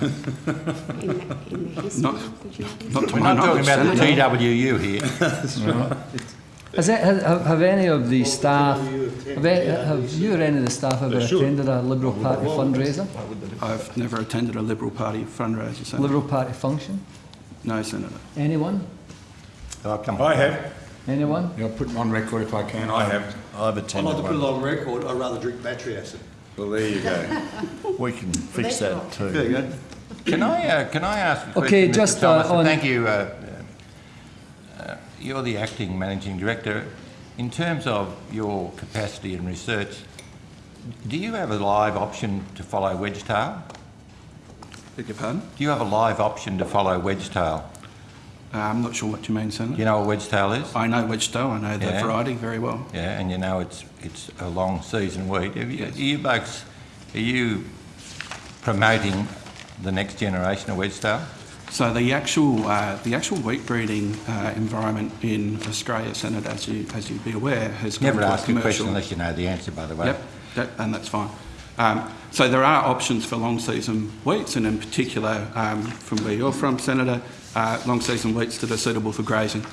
K: In the, in the history
F: Not-
K: of the
F: Not
A: We're not talking about the TWU here. [LAUGHS]
C: Has it, have, have- have any of the staff, have, have you or any of the staff ever attended a Liberal Party fundraiser?
F: I've never attended a Liberal Party fundraiser, Senator.
C: Liberal Party function?
F: No, Senator.
C: Anyone?
A: I'll come.
M: I have.
C: Anyone?
M: I'll put it on record if I can. I have.
J: I've attended I'd
L: like to put it on record, I'd rather drink battery acid.
M: Well, there you go. [LAUGHS]
J: We can fix that
L: There
J: too.
L: you go.
A: Can I, uh, can I ask a question,
C: Okay, just, uh, on-
A: Thank you. uh, You're the acting managing director. In terms of your capacity in research, do you have a live option to follow Wedgetail?
F: Beg your pardon?
A: Do you have a live option to follow Wedgetail?
F: Uh, I'm not sure what you mean, Senator.
A: You know what wedgetail is?
F: I know Wedgetail, I know the variety very well.
A: Yeah, and you know it's, it's a long season wheat. Have you, are you folks, are you promoting the next generation of wedgetail?
F: So the actual, uh, the actual wheat breeding uh, environment in Australia, Senator, as you, as you'd be aware, has
A: Never
F: to a
A: question
F: commercial.
A: unless you know the answer, by the way.
F: Yep, that, and that's fine. Um, so there are options for long season wheats, and in particular, um, from where you're from, Senator, uh, long season wheats that are suitable for grazing.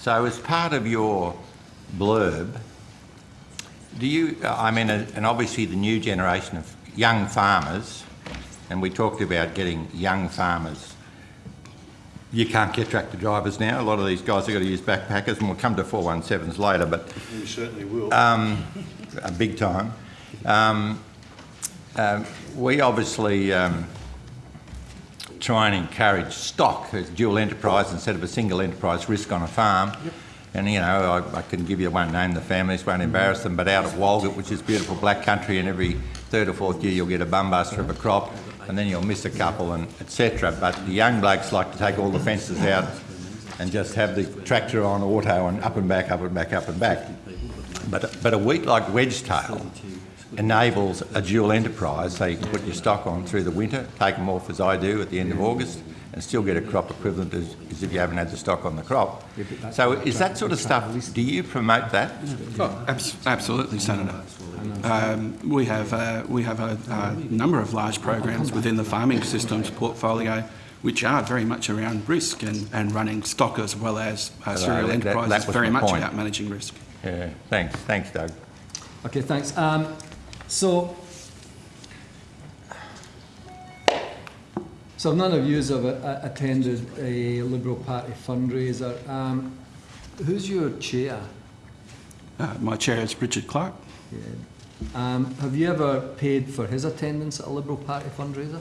A: So as part of your blurb, do you, I mean, and obviously the new generation of young farmers, and we talked about getting young farmers. You can't get tractor drivers now. A lot of these guys have got to use backpackers, and we'll come to 417s later, but
L: You certainly will.
A: um, a big time. Um, um, we obviously um, try and encourage stock as dual enterprise instead of a single enterprise risk on a farm. And you know, I, I can give you one name, the families won't embarrass them, but out of Walgett, which is beautiful black country, and every third or fourth year you'll get a bumbuster of a crop, and then you'll miss a couple, and etc. But the young blokes like to take all the fences out and just have the tractor on auto and up and back, up and back, up and back. But, but a wheat like wedgetail enables a dual enterprise, so you can put your stock on through the winter, take them off as I do at the end of August, and still get a crop equivalent as, as if you haven't had the stock on the crop. So is that sort of stuff, do you promote that?
F: Oh, abs- absolutely, Senator. Um, we have uh, we have a, a number of large programs within the farming systems portfolio, which are very much around risk and, and running stock as well as uh,
A: Hello,
F: cereal
A: that- that-
F: enterprises.
A: that was
F: very much
A: point.
F: about managing risk.
A: Yeah, thanks, thanks Doug.
C: Okay, thanks. Um, so, so none of you have uh, attended a Liberal Party fundraiser. Um, who's your chair?
F: Uh, my chair is Richard Clark.
C: Yeah. Um, have you ever paid for his attendance at a Liberal Party fundraiser?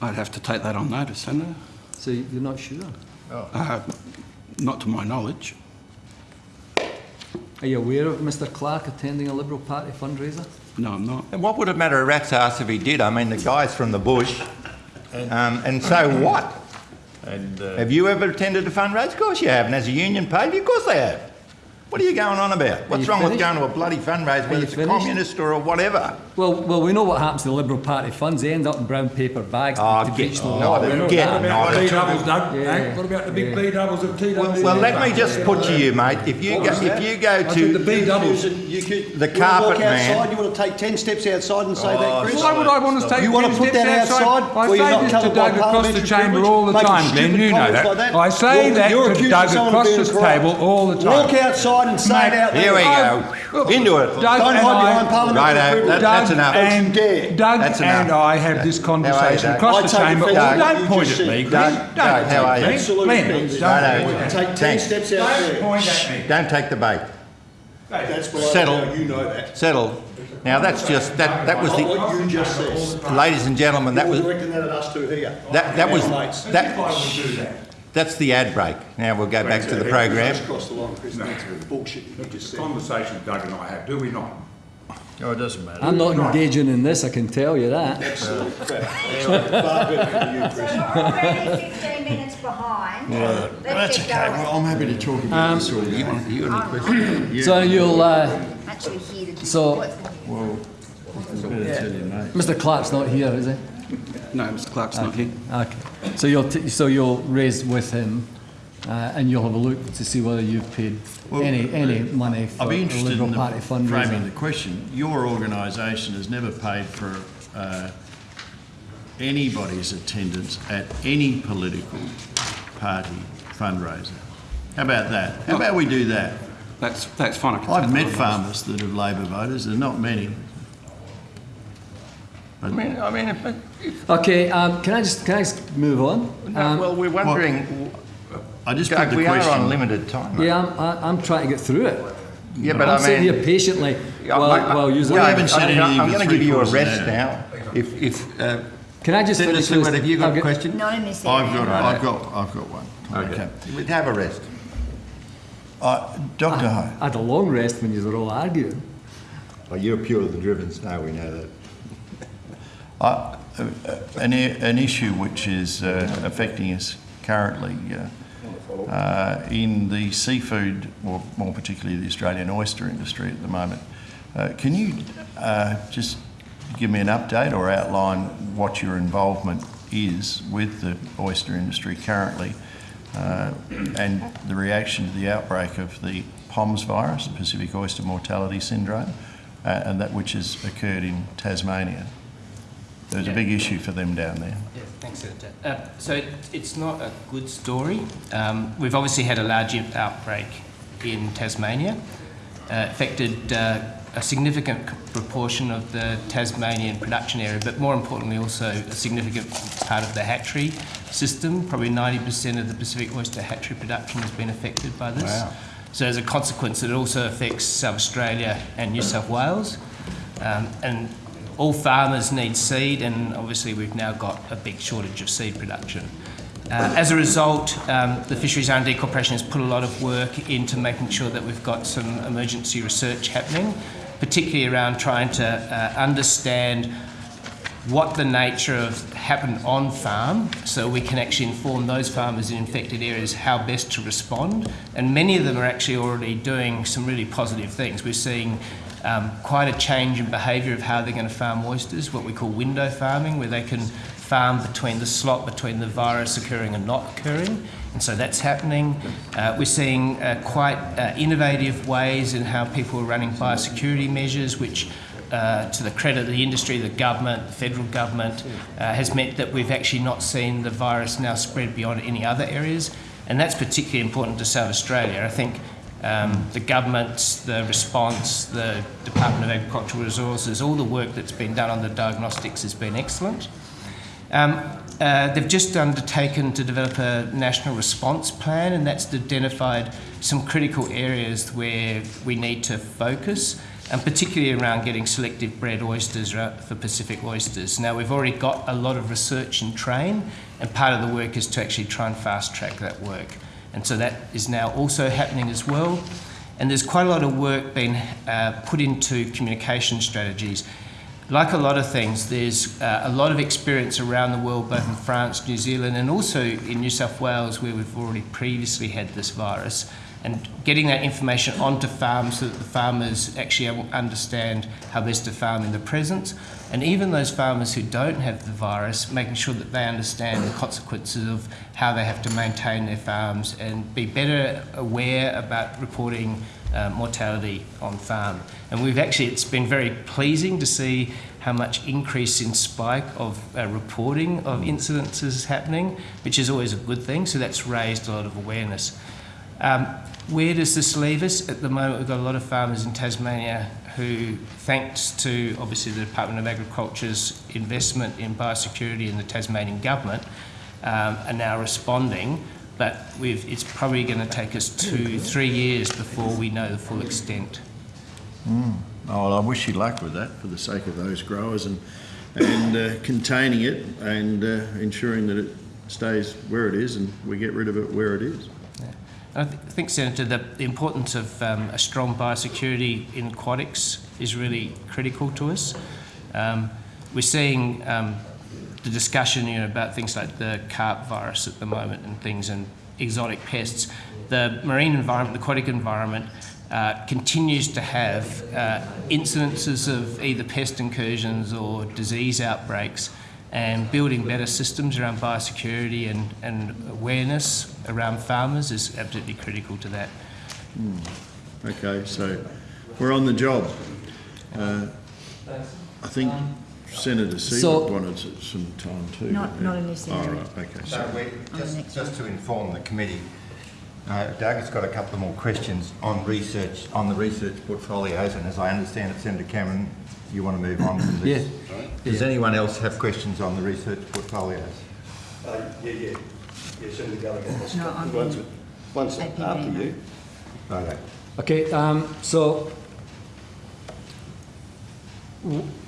F: I'd have to take that on notice, Senator.
C: So you're not sure?
F: Uh, not to my knowledge.
C: Are you aware of Mr Clark attending a Liberal Party fundraiser?
F: No, I'm not.
A: And what would it matter a rat's ass if he did? I mean, the guy's from the bush, um, and so what?
J: And uh,
A: Have you ever attended a fundraiser? Of course you have. And as a union paid, of course they have. What are you going on about? What's
C: you
A: wrong with going to a bloody fundraiser,
C: Are
A: whether
C: you
A: it's a communist or a whatever?
C: Well, well, we know what happens to the Liberal Party funds. They end up in brown paper bags
A: Oh,
C: to
A: get
C: breach the
A: not
C: law.
A: it,
C: We know
A: get
C: that.
A: not
M: B doubles, Doug?
C: Yeah.
M: What about the big B doubles of T
A: Well,
M: doubles?
A: well, let me just put to you, mate. If you
M: What
A: go,
M: was
A: if
M: that?
A: you go
M: I said the
A: to
M: B doubles.
L: You could,
A: The
L: you wanna
A: carpet
L: walk
A: man.
L: outside, you want to take 10 steps outside and say
A: Oh,
L: that, Chris?
M: Why would I want to take
L: You wanna
M: 10
L: put
M: steps
L: that outside
M: I say
L: not
M: this to Doug across the chamber all the time, Glenn, you know that. I say that
L: you're
M: to Doug across
L: being
M: this table all the time.
L: Walk outside and say out there.
A: Here we go. Into it.
M: Doug
L: Don't
M: and
L: hide
M: I-
L: behind parliamentary
A: Righto,
L: privilege.
A: that- that's enough.
M: And
L: Dare.
M: Doug
A: That's
M: and. I have this conversation
A: Doug?
M: across
L: I
M: the chamber.
L: offence at what
M: don't point
L: just
M: at me,
A: Doug,
M: Don't
A: Doug, how are you?
M: Glenn.
L: Absolute
M: Glenn,
L: offence.
M: don't point at me.
L: Take 10 steps out
M: Don't
L: there.
M: point at me.
A: Don't take the bait.
L: That's
A: Settle.
L: now, you know that.
A: Settle. Now that's just that. That was the,
L: what you just said.
A: ladies and gentlemen. That
L: You're
A: was
L: directing that at us two here.
A: that. That was that. That's the ad break. Now we'll go back to the program.
L: Just cross the line, Chris. That's bullshit you just said.
M: Conversation Doug and I have, do we not?
J: oh, it doesn't matter.
C: I'm not engaging in this, I can tell you that.
L: Absolute crap. Far better than you, Chris.
N: So we're already 15 minutes behind. Let's
J: That's
N: get
J: okay.
N: going.
J: Well, I'm happy to talk about this all night.
A: you got any questions?
C: So you'll, uh,
N: I'm actually here to.
C: So-
N: what's-
J: Well, I better tell you, mate.
C: Mr Clark's not here, is he? [LAUGHS]
F: No, Mr Clark's not here.
C: Okay. So you'll, t- so you'll raise with him, uh, and you'll have a look to see whether you've paid
J: Well,
C: any, any money for
J: I'd be interested
C: Liberal
J: in the
C: Party
J: framing the question. Your organisation has never paid for uh, anybody's attendance at any political party fundraiser. How about that? How about we do that?
F: That's that's fine. I can take
J: I've met farmers that have Labor voters, there are not many.
A: I mean, I mean, if, if,
C: Okay, um, can I just, can I just move on?
A: no,
C: Um,
A: well, we're wondering.
J: I just
A: Doug,
J: put the
A: we are on limited time.
C: Yeah, I'm, I- I'm trying to get through it.
A: Yeah, but
C: I'm
A: I
C: sitting here patiently
A: Yeah,
C: while,
A: mate,
C: while you.
J: We haven't said
A: I'm,
J: anything
A: I'm going to give you a rest
J: of
A: now. If, if, uh,
C: Can I just
A: Senator
C: finish
A: Siewert,
C: this?
A: have you got
C: I'll
A: a question?
N: Not in this
J: I've
N: area.
J: got, I've got, I've got one.
A: Okay. We'd have a rest.
J: Uh, Dr. Ho,
C: I had a long rest when you were all arguing.
A: Well, you're pure of the driven snow, we know that.
J: Uh, an, an issue which is uh, affecting us currently uh, uh, in the seafood, or more particularly the Australian oyster industry at the moment. Uh, can you uh, just give me an update or outline what your involvement is with the oyster industry currently and the reaction to the outbreak of the POMS virus, the Pacific Oyster Mortality Syndrome, and that which has occurred in Tasmania? There's a big issue for them down there.
I: Yeah, thanks, Senator. Uh, so it, it's not a good story. Um, we've obviously had a large outbreak in Tasmania, uh, affected uh, a significant proportion of the Tasmanian production area, but more importantly also a significant part of the hatchery system. Probably 90% of the Pacific oyster hatchery production has been affected by this.
J: Wow.
I: So as a consequence, it also affects South Australia and New South Wales. Um, and all farmers need seed, and obviously we've now got a big shortage of seed production. Uh, as a result, um, the Fisheries R&D Corporation has put a lot of work into making sure that we've got some emergency research happening, particularly around trying to uh, understand what the nature of happened on farm so we can actually inform those farmers in infected areas how best to respond and many of them are actually already doing some really positive things we're seeing um, quite a change in behaviour of how they're going to farm oysters what we call window farming where they can farm between the slot between the virus occurring and not occurring and so that's happening. Uh, we're seeing uh, quite uh, innovative ways in how people are running biosecurity measures, which uh, to the credit of the industry, the government, the federal government, uh, has meant that we've actually not seen the virus now spread beyond any other areas. And that's particularly important to South Australia. I think um, the government, the response, the Department of Agricultural Resources, all the work that's been done on the diagnostics has been excellent. Um, uh, they've just undertaken to develop a national response plan, and that's identified some critical areas where we need to focus, and particularly around getting selective bred oysters for Pacific oysters. Now, we've already got a lot of research and train, and part of the work is to actually try and fast track that work. And so that is now also happening as well. And there's quite a lot of work being uh, put into communication strategies like a lot of things, there's uh, a lot of experience around the world, both in France, New Zealand, and also in New South Wales, where we've already previously had this virus. And getting that information onto farms so that the farmers actually understand how best to farm in the present. And even those farmers who don't have the virus, making sure that they understand the consequences of how they have to maintain their farms and be better aware about reporting uh, mortality on farm. And we've actually, it's been very pleasing to see how much increase in spike of uh, reporting of incidences happening, which is always a good thing. So that's raised a lot of awareness. Um, where does this leave us? At the moment, we've got a lot of farmers in Tasmania who, thanks to obviously the Department of Agriculture's investment in biosecurity and the Tasmanian government, um, are now responding but we've, it's probably going to take us two, three years before we know the full extent.
J: Mm. Oh, well, I wish you luck with that for the sake of those growers and, and uh, containing it and uh, ensuring that it stays where it is and we get rid of it where it is.
I: I th- think, Senator, the importance of um, a strong biosecurity in aquatics is really critical to us. Um, we're seeing um, the discussion you know, about things like the carp virus at the moment and things and exotic pests. The marine environment, the aquatic environment, uh, continues to have uh, incidences of either pest incursions or disease outbreaks and building better systems around biosecurity and, and awareness around farmers is absolutely critical to that.
J: Mm. Okay, so we're on the job. Uh, I think Senator Siewert
C: So-
J: wanted some time too.
N: Not- not in this
J: All
N: area.
J: right, okay.
A: So we, just, just to inform the committee, uh, Doug has got a couple of more questions on research, on the research portfolios, and as I understand it, Senator Cameron, you want to move on from this?
C: Yeah.
A: Does anyone else have questions on the research portfolios?
L: Uh, yeah, yeah. Yeah, Senator Gallagher. has
N: No,
L: got-
N: I'm-
L: One's, one's
N: APB,
L: after
N: no.
L: you.
A: Righto.
C: Okay, um, so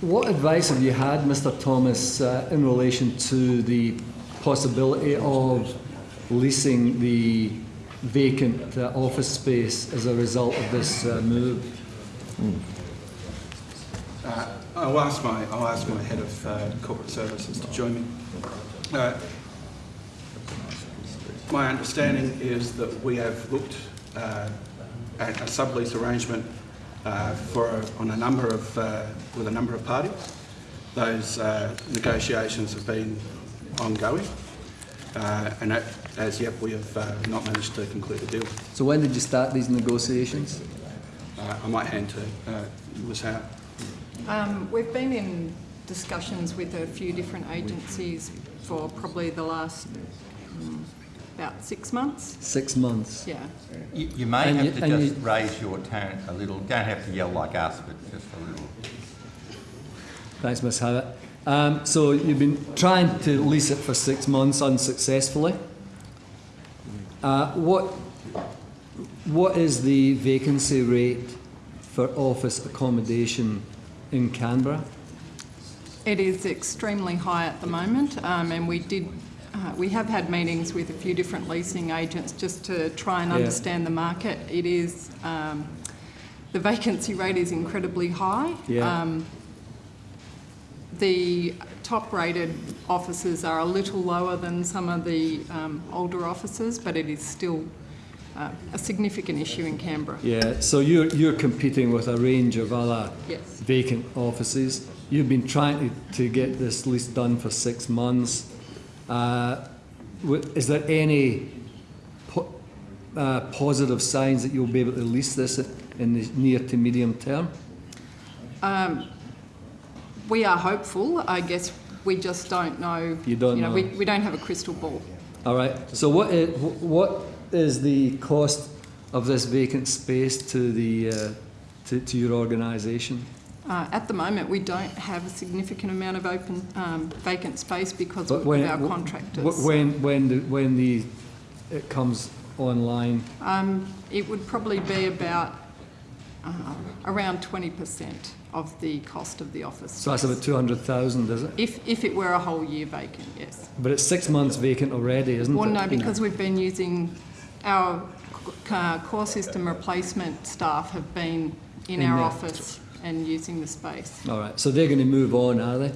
C: what advice have you had, Mr. Thomas, uh, in relation to the possibility of leasing the vacant uh, office space as a result of this uh, move?
F: Uh, I'll ask my, I'll ask my head of uh, corporate services to join me. Uh, my understanding is that we have looked uh, at a sublease arrangement uh, for a, on a number of uh, with a number of parties. Those uh, negotiations have been ongoing, uh, and as yet we have uh, not managed to conclude a deal.
C: So when did you start these negotiations?
F: Uh, I might hand to uh, Ms Howard.
H: Um, we've been in discussions with a few different agencies for probably the last mm, about six months.
C: Six months.
H: Yeah.
A: You, you may
C: And
A: have
C: you-
A: to just
C: you-
A: raise your tone a little. Don't have to yell like us, but just a little.
C: Thanks, Ms Howard. Um, so you've been trying to lease it for six months unsuccessfully. Uh, what, what is the vacancy rate for office accommodation in Canberra?
H: It is extremely high at the moment, um, and we did. Uh, we have had meetings with a few different leasing agents just to try and
C: Yeah.
H: understand the market. It is um, the vacancy rate is incredibly high.
C: Yeah.
H: Um, the top-rated offices are a little lower than some of the um, older offices, but it is still uh, a significant issue in Canberra.
C: Yeah, so you're, you're competing with a range of other
H: Yes.
C: vacant offices. You've been trying to, to get this lease done for six months. Uh, is there any po- uh, positive signs that you'll be able to lease this in the near to medium term?
H: Um, we are hopeful. I guess we just don't know.
C: You don't
H: know.
C: know.
H: We, we don't have a crystal ball.
C: All right. So what is, what is the cost of this vacant space to the uh, to, to your organisation?
H: Uh, at the moment, we don't have a significant amount of open um, vacant space because
C: But
H: of
C: when-
H: our contractors.
C: When when the, when the it comes online,
H: Um, it would probably be about uh, around 20% of the cost of the office.
C: so that's about two hundred thousand, is it?
H: If, if it were a whole year vacant, yes.
C: But it's six months vacant already, isn't
H: Well,
C: it?
H: no, because we've been using, our uh, core system replacement staff have been in
C: In
H: our
C: there.
H: office and using the space.
C: All right. So they're going to move on, are they?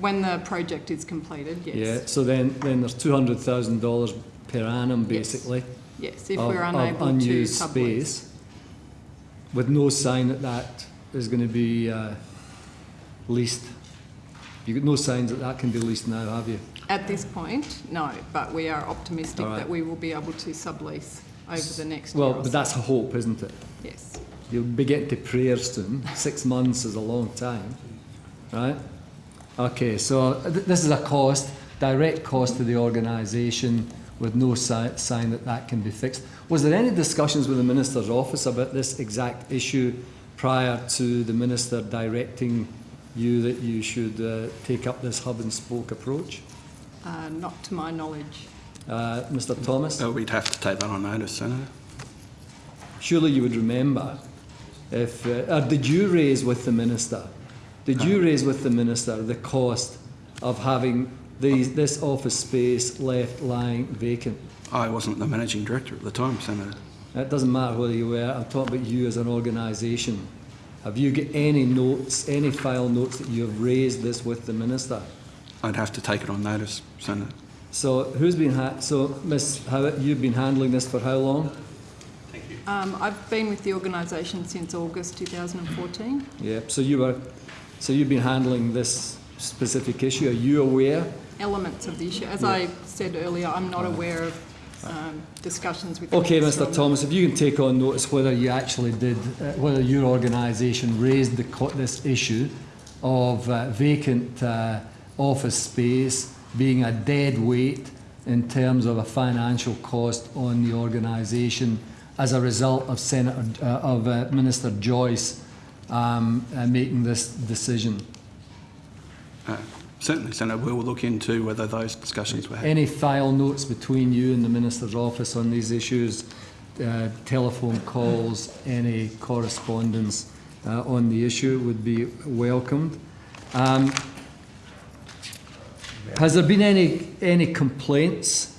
H: When the project is completed, yes.
C: Yeah. So then then there's two hundred thousand dollars per annum, basically.
H: Yes, if
C: of-
H: we're unable to
C: unused
H: sublease.
C: space, with no sign that that is going to be uh, leased. You've got no signs that that can be leased now, have you?
H: At this point, no, but we are optimistic
C: right.
H: that we will be able to sublease over the next
C: Well, but
H: so.
C: that's a hope, isn't it?
H: Yes.
C: You'll be getting to prayer soon. Six months is a long time, right? Okay, so th- this is a cost, direct cost to the organisation with no si- sign that that can be fixed. Was there any discussions with the Minister's office about this exact issue prior to the Minister directing you that you should uh, take up this hub and spoke approach?
H: Uh, not to my knowledge.
C: Uh, Mr Thomas?
F: Uh, we'd have to take that on notice, Senator.
C: Surely you would remember if, uh, or did you raise with the minister, did you raise with the minister the cost of having these, this office space left lying vacant?
F: I wasn't the managing director at the time, Senator.
C: It doesn't matter whether you were, I'm talking about you as an organisation. Have you got any notes, any file notes that you have raised this with the minister?
F: I'd have to take it on notice, Senator.
C: So who's been, ha- so Ms Howitt, you've been handling this for how long? Thank you.
H: Um, I've been with the organisation since August 2014.
C: Yeah, so you were, so you've been handling this specific issue. Are you aware
H: Elements of the issue. As
C: Yeah.
H: I said earlier, I'm not aware of um, discussions with.
C: Okay,
H: Minister
C: Mr
H: on-
C: Thomas, if you can take on notice whether you actually did, uh, whether your organisation raised the, co- this issue of uh, vacant uh, office space being a dead weight in terms of a financial cost on the organisation as a result of Senator, uh, of uh, Minister Joyce um, uh, making this decision.
F: Uh, certainly, Senator, we will look into whether those discussions were had.
C: Any file notes between you and the Minister's office on these issues, uh, telephone calls, any correspondence uh, on the issue would be welcomed. Um, has there been any, any complaints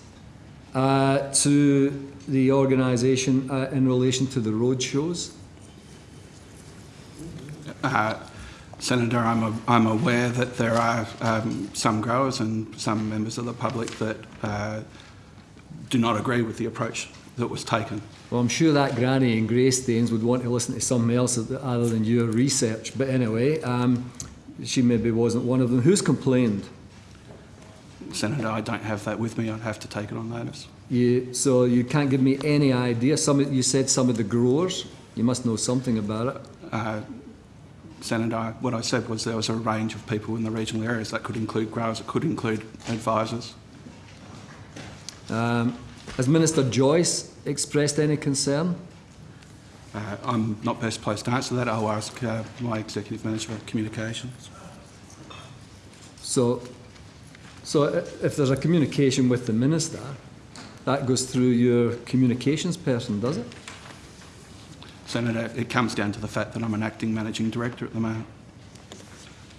C: uh, to the organisation uh, in relation to the road shows?
F: Uh, Senator, I'm, a, I'm aware that there are um, some growers and some members of the public that uh, do not agree with the approach that was taken.
C: Well, I'm sure that granny in Greystanes would want to listen to something else other than your research. But anyway, um, she maybe wasn't one of them. Who's complained?
F: Senator, I don't have that with me. I'd have to take it on notice.
C: You, so you can't give me any idea. Some you said some of the growers. You must know something about it.
F: Uh, Senator, what I said was there was a range of people in the regional areas. That could include growers, it could include advisors.
C: Um, has Minister Joyce expressed any concern?
F: Uh, I'm not best placed to answer that. I'll ask uh, my Executive Manager of Communications.
C: So, so if there's a communication with the minister, that goes through your communications person, does it?
F: Senator, it comes down to the fact that I'm an acting managing director at the moment.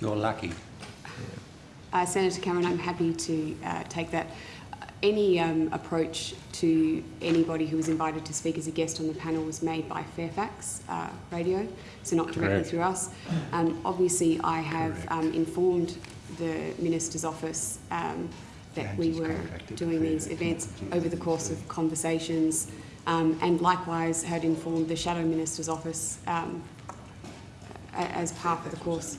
A: You're lucky.
K: Uh, Senator Cameron, I'm happy to uh, take that. Any um, approach to anybody who was invited to speak as a guest on the panel was made by Fairfax uh, Radio, so not directly
A: Correct.
K: through us. Um, obviously, I have um, informed the Minister's office um, that we were doing these events over the course of conversations, um, and likewise had informed the Shadow Minister's office um, as part of the course.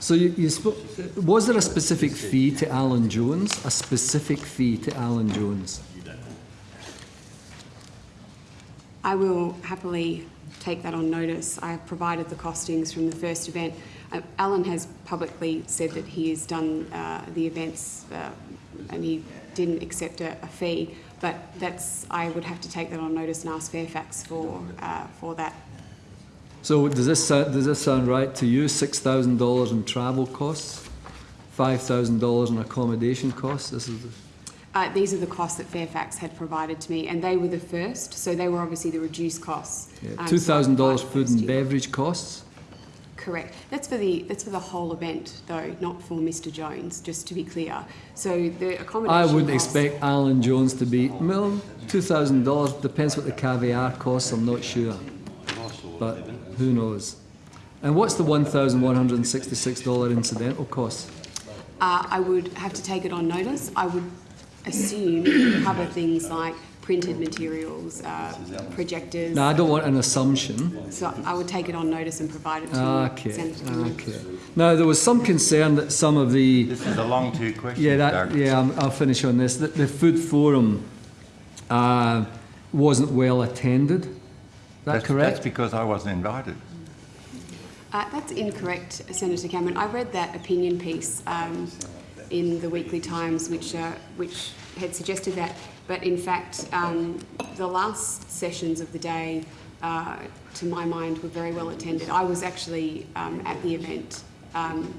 C: So you, you spo- was there a specific fee to Alan Jones? A specific fee to Alan Jones?
K: I will happily take that on notice. I have provided the costings from the first event. Uh, Alan has publicly said that he has done uh, the events uh, and he didn't accept a, a fee, but that's I would have to take that on notice and ask Fairfax for uh, for that.
C: So does this sound, does this sound right to you? Six thousand dollars in travel costs, five thousand dollars in accommodation costs. This is the,
K: Uh, these are the costs that Fairfax had provided to me, and they were the first, so they were obviously the reduced costs.
C: yeah,
K: um,
C: two
K: so I
C: thousand dollars
K: provided
C: food and beverage costs.
K: Correct. That's for the that's for the whole event, though, not for Mr. Jones. Just to be clear. So the accommodation.
C: I wouldn't
K: costs-
C: expect Alan Jones to be well. Two thousand dollars depends what the caviar costs. I'm not sure, but who knows? And what's the one thousand one hundred and sixty-six dollar incidental cost?
K: Uh, I would have to take it on notice. I would assume it cover things like printed materials, uh, projectors.
C: Now I don't want an assumption.
K: So I would take it on notice and provide it to
C: Okay,
K: Senator
C: okay. Now, there was some concern that some of the...
A: This is a long two questions,
C: Yeah, that, yeah, I'm- I'll finish on this. The, the food forum uh, wasn't well attended. Is that
A: That's-
C: correct?
A: That's because I wasn't invited.
K: Uh, that's incorrect, Senator Cameron. I read that opinion piece um, in the Weekly Times, which uh, which had suggested that, but in fact, um, the last sessions of the day, uh, to my mind, were very well attended. I was actually um, at the event. Um,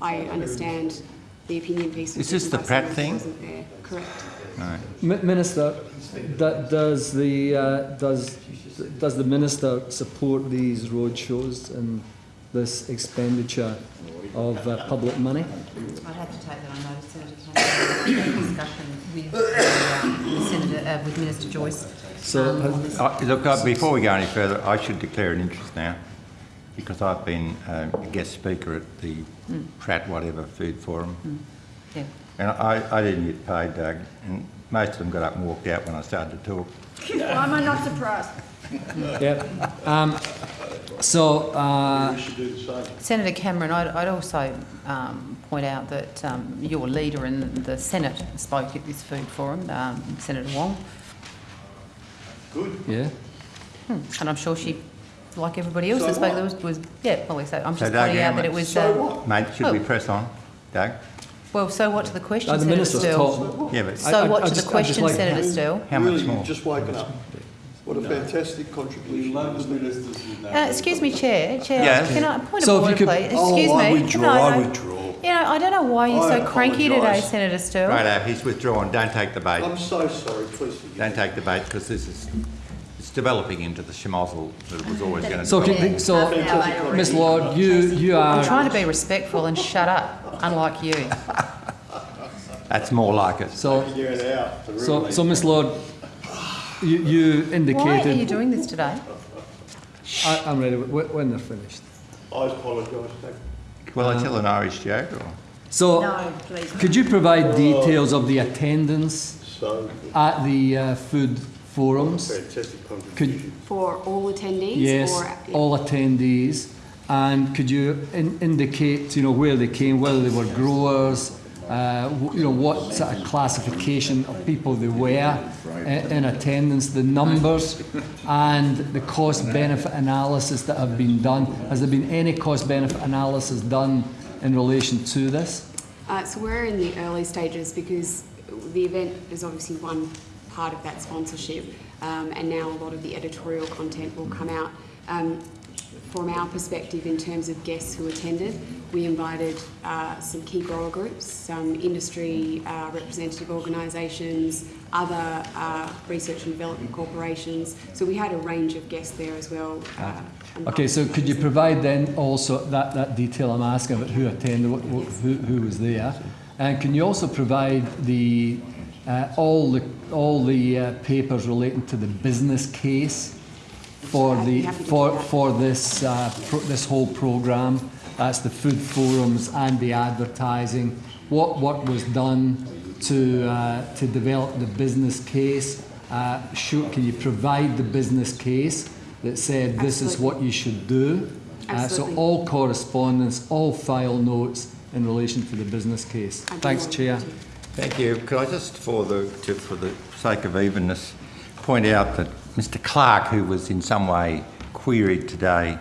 K: I understand the opinion piece. was
A: Is this the
K: by
A: Pratt thing?
K: Wasn't there. Correct.
C: Mi- Minister, do- does the, uh, does, does the minister support these road shows and this expenditure of uh, public money?
O: I'd have to take that on notice, Senator Cameron. [COUGHS] Discussion with, uh, with Senator, uh, with Minister Joyce.
C: So,
O: um,
C: has-
O: on this.
A: Uh, Look, uh, before we go any further, I should declare an interest now, because I've been uh, a guest speaker at the
O: Mm.
A: Pratt whatever food forum,
O: Yeah.
A: and I, I didn't get paid, Doug, and most of them got up and walked out when I started to talk.
N: Why am I not surprised?
C: Yeah. Um, so, uh,
O: Senator Cameron, I'd, I'd also um, point out that um, your leader in the Senate spoke at this food forum, um, Senator Wong, Good.
C: yeah.
O: Hmm. and I'm sure she, like everybody else that spoke, was, was yeah, well, so I'm
A: So
O: just
A: Doug
O: pointing out that it was.
A: So
O: uh,
A: Mate, should we
O: oh.
A: press on? Doug?
O: Well, so what to the question,
C: Uh, the
O: Senator
C: minister's
O: Sterle?
C: talk.
A: Yeah, but
O: So
C: I- I-
O: what
C: I
O: to
C: just-
O: the
C: just
O: question,
C: like-
O: Senator Sterle?
A: How much
L: Really,
A: more?
L: just woken up. What a fantastic contribution.
O: Uh, excuse me, Chair. Chair,
A: Yes.
O: can I point
C: So
O: of
C: if you
O: order,
C: could-
O: please?
L: Oh,
O: Excuse
L: I withdraw,
O: No,
L: I
O: no.
L: withdraw.
O: You know, I don't know why you're
L: I
O: so cranky today. Senator Sterle.
A: Right, Ab, he's withdrawn, don't take the bait.
L: I'm so sorry, please forgive.
A: Don't take the bait, because this is, it's developing into the schmozzle that it was always going to
C: So,
A: develop.
C: can, so, Miss Lord, you, you are...
O: I'm trying to be respectful and shut up, unlike you. [LAUGHS]
A: That's more like it.
C: so,
L: Figure it out. the
C: so, so, Miss Lord, you, you
O: Why are you doing this today?
C: I, I'm ready when they're finished.
L: I apologise, Dave.
A: Will I tell an Irish joke or?
C: So,
N: No, please.
C: could you provide details of the attendance
L: So,
C: at the uh, food forums?
L: fantastic
C: Could.
K: For all attendees?
C: yes,
K: or-
C: all attendees. And could you in, indicate, you know, where they came, whether they were growers, uh, you know, what sort of classification of people they were in, in attendance, the numbers, and the cost-benefit analysis that have been done. Has there been any cost-benefit analysis done in relation to this?
K: Uh, so we're in the early stages because the event is obviously one part of that sponsorship, um, and now a lot of the editorial content will come out. Um, from our perspective, in terms of guests who attended, we invited uh, some key grower groups, some industry uh, representative organisations, other uh, research and development corporations. So we had a range of guests there as well. Uh,
C: Okay, so could you provide then also that, that detail I'm asking about who attended, what, what, who, who was there? And can you also provide the, uh, all the, all the uh, papers relating to the business case for the,
K: happy to do
C: for, for this, uh, pro, this whole programme? That's the food forums and the advertising. What work was done to, uh, to develop the business case? Uh, show, can you provide the business case that said this is what you should do? Uh, so all correspondence, all file notes in relation to the business case. Thanks, Chair.
A: Thank you. Could I just, for the, to, for the sake of evenness, point out that Mr Clark, who was in some way queried today,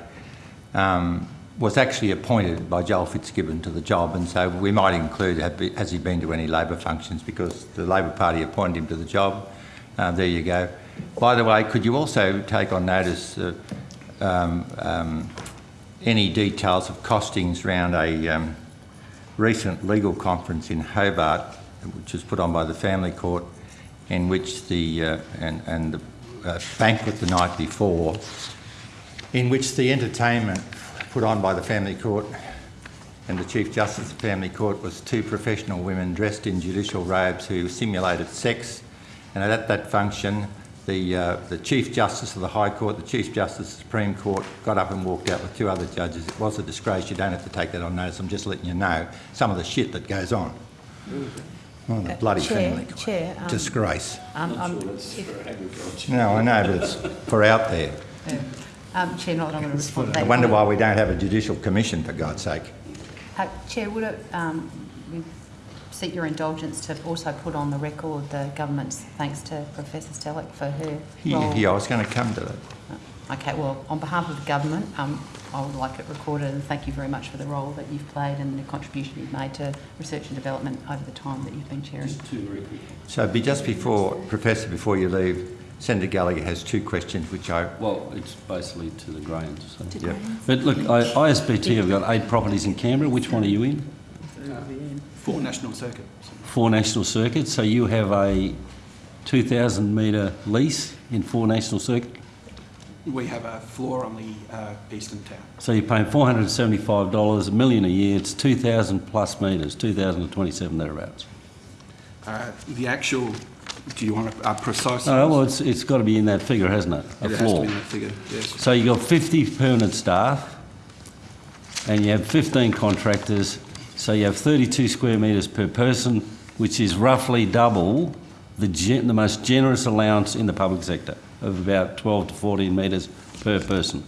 A: um, was actually appointed by Joel Fitzgibbon to the job, and so we might include, has he been to any Labor functions, because the Labor Party appointed him to the job. Uh, there you go. By the way, could you also take on notice uh, um, um, any details of costings around a um, recent legal conference in Hobart, which was put on by the Family Court, in which the uh, and, and the uh, banquet the night before, in which the entertainment put on by the Family Court and the Chief Justice of the Family Court was two professional women dressed in judicial robes who simulated sex. And at that function, the, uh, the Chief Justice of the High Court, the Chief Justice of the Supreme Court got up and walked out with two other judges. It was a disgrace. You don't have to take that on notice. I'm just letting you know some of the shit that goes on. Oh, the bloody
O: Chair,
A: Family Court.
O: Chair, um,
A: Disgrace.
O: Um, um, if-
A: No, I know, but it's for out there.
O: um, Chair, not that I'm going to respond to that.
A: I wonder why we don't have a judicial commission, for God's sake.
O: Uh, Chair, would it, um, we seek your indulgence to also put on the record the government's thanks to Professor Stellick for her
A: Yeah,
O: role?
A: yeah, I was going to come to that.
O: Okay, well, on behalf of the government, um, I would like it recorded and thank you very much for the role that you've played and the contribution you've made to research and development over the time that you've been chairing.
G: Two very quick.
A: So be just before, Professor, before you leave, Senator Gallagher has two questions which I,
G: Well, it's basically to the Grains. so.
A: yeah.
G: But look, I- ISBT have got eight properties in Canberra. Which one are you in?
F: Four National Circuit.
G: Four National Circuits. So you have a 2,000 metre lease in Four National Circuit.
F: We have a floor on the uh, eastern tower.
G: So you're paying $475, a million a year. It's 2,000 plus metres, 2,027 thereabouts.
F: Uh, the actual, do you want a, a precise?
G: No, well, it's, it's got to be in that figure, hasn't it? A
F: it
G: floor.
F: be in that figure, yes.
G: So you've got 50 permanent staff and you have 15 contractors, so you have 32 square metres per person, which is roughly double the, gen- the most generous allowance in the public sector of about 12 to 14 metres per person.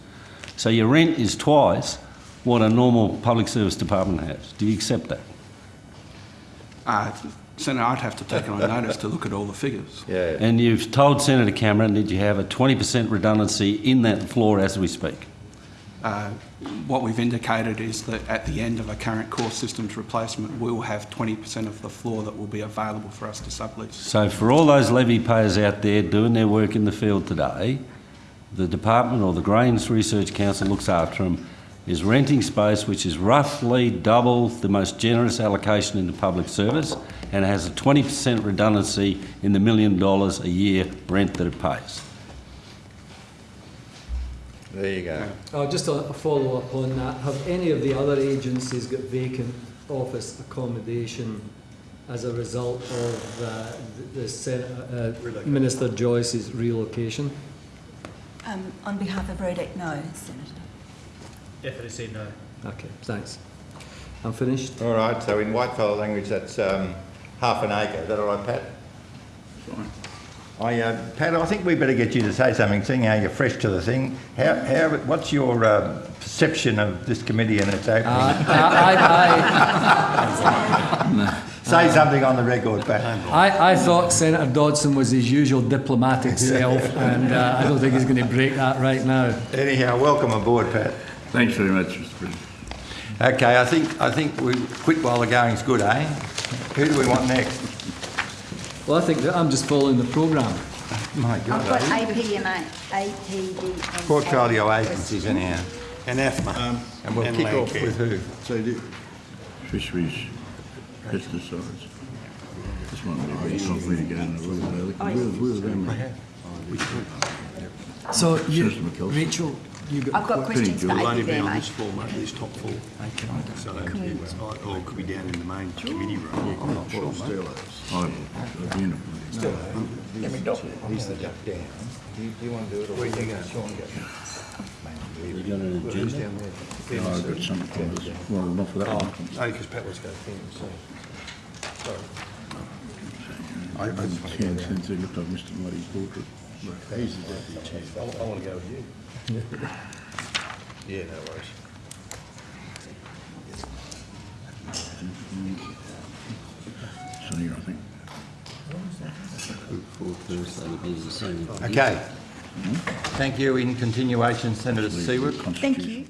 G: So your rent is twice what a normal public service department has. Do you accept that?
F: Uh, Senator, I'd have to take it on notice to look at all the figures.
A: Yeah.
G: And you've told Senator Cameron that you have a 20% redundancy in that floor as we speak.
F: Uh, what we've indicated is that at the end of a current core systems replacement, we will have 20% of the floor that will be available for us to sublease.
G: So for all those levy payers out there doing their work in the field today, the department or the Grains Research Council looks after them, is renting space which is roughly double the most generous allocation in the public service and has a 20% redundancy in the million dollars a year rent that it pays.
A: There you go.
C: Oh, just a, a follow-up on that. Have any of the other agencies got vacant office accommodation as a result of uh, the, the Sen- uh, Minister Joyce's relocation?
B: Um, on behalf of RODEC, no, Senator.
P: FLSE, no.
C: Okay, thanks. I'm finished.
A: All right, so in whitefellow language, that's um, half an acre. Is that all right, Pat?
Q: Fine.
A: I, uh, Pat, I think we better get you to say something, seeing how you're fresh to the thing. How, how, what's your uh, perception of this committee and its opening?
C: Uh, I, [LAUGHS]
A: Say something on the record, Pat.
C: I, I, I thought Senator Dodson was his usual diplomatic [LAUGHS] self, and uh, I don't think he's going to break that right now.
A: Anyhow, welcome aboard, Pat.
J: Thanks very much, Mr President.
A: Okay, I think I think we quit while the going's good, eh? Who do we want next?
C: Well, I think that I'm just following the programme.
A: My God.
N: I've
A: God.
N: got APMA, ATD.
A: Portfolio agencies, anyhow.
L: And AFMA.
A: Um, and we'll
L: And
A: kick off
L: Landcare.
A: with who?
J: So do fisheries, pesticides. This one would be very tough for me to go in the room. Where, where are them?
C: So, you,
J: Susan McKelson.
C: Rachel, you got
N: I've got questions for
J: good.
L: It'll only be on
N: APMA.
L: this format, this top floor. So, or it could be down in the main committee room.
J: I'm not sure. Oh, at the end of
A: He's the duck down. Do you, do you want to do it or where you going? Sean go?
G: You got an agenda?
J: No, I've got something for. Well, not for that one.
L: Oh, oh, only because Pat was going to think, so.
J: I, I can't since he looked like Mr. Muddy's portrait. He's the deputy chair.
L: I, I want to go with you. Yeah, no worries.
J: Sonny, I think.
A: Okay. Thank you. In continuation, Senator Siewert.
N: Thank you.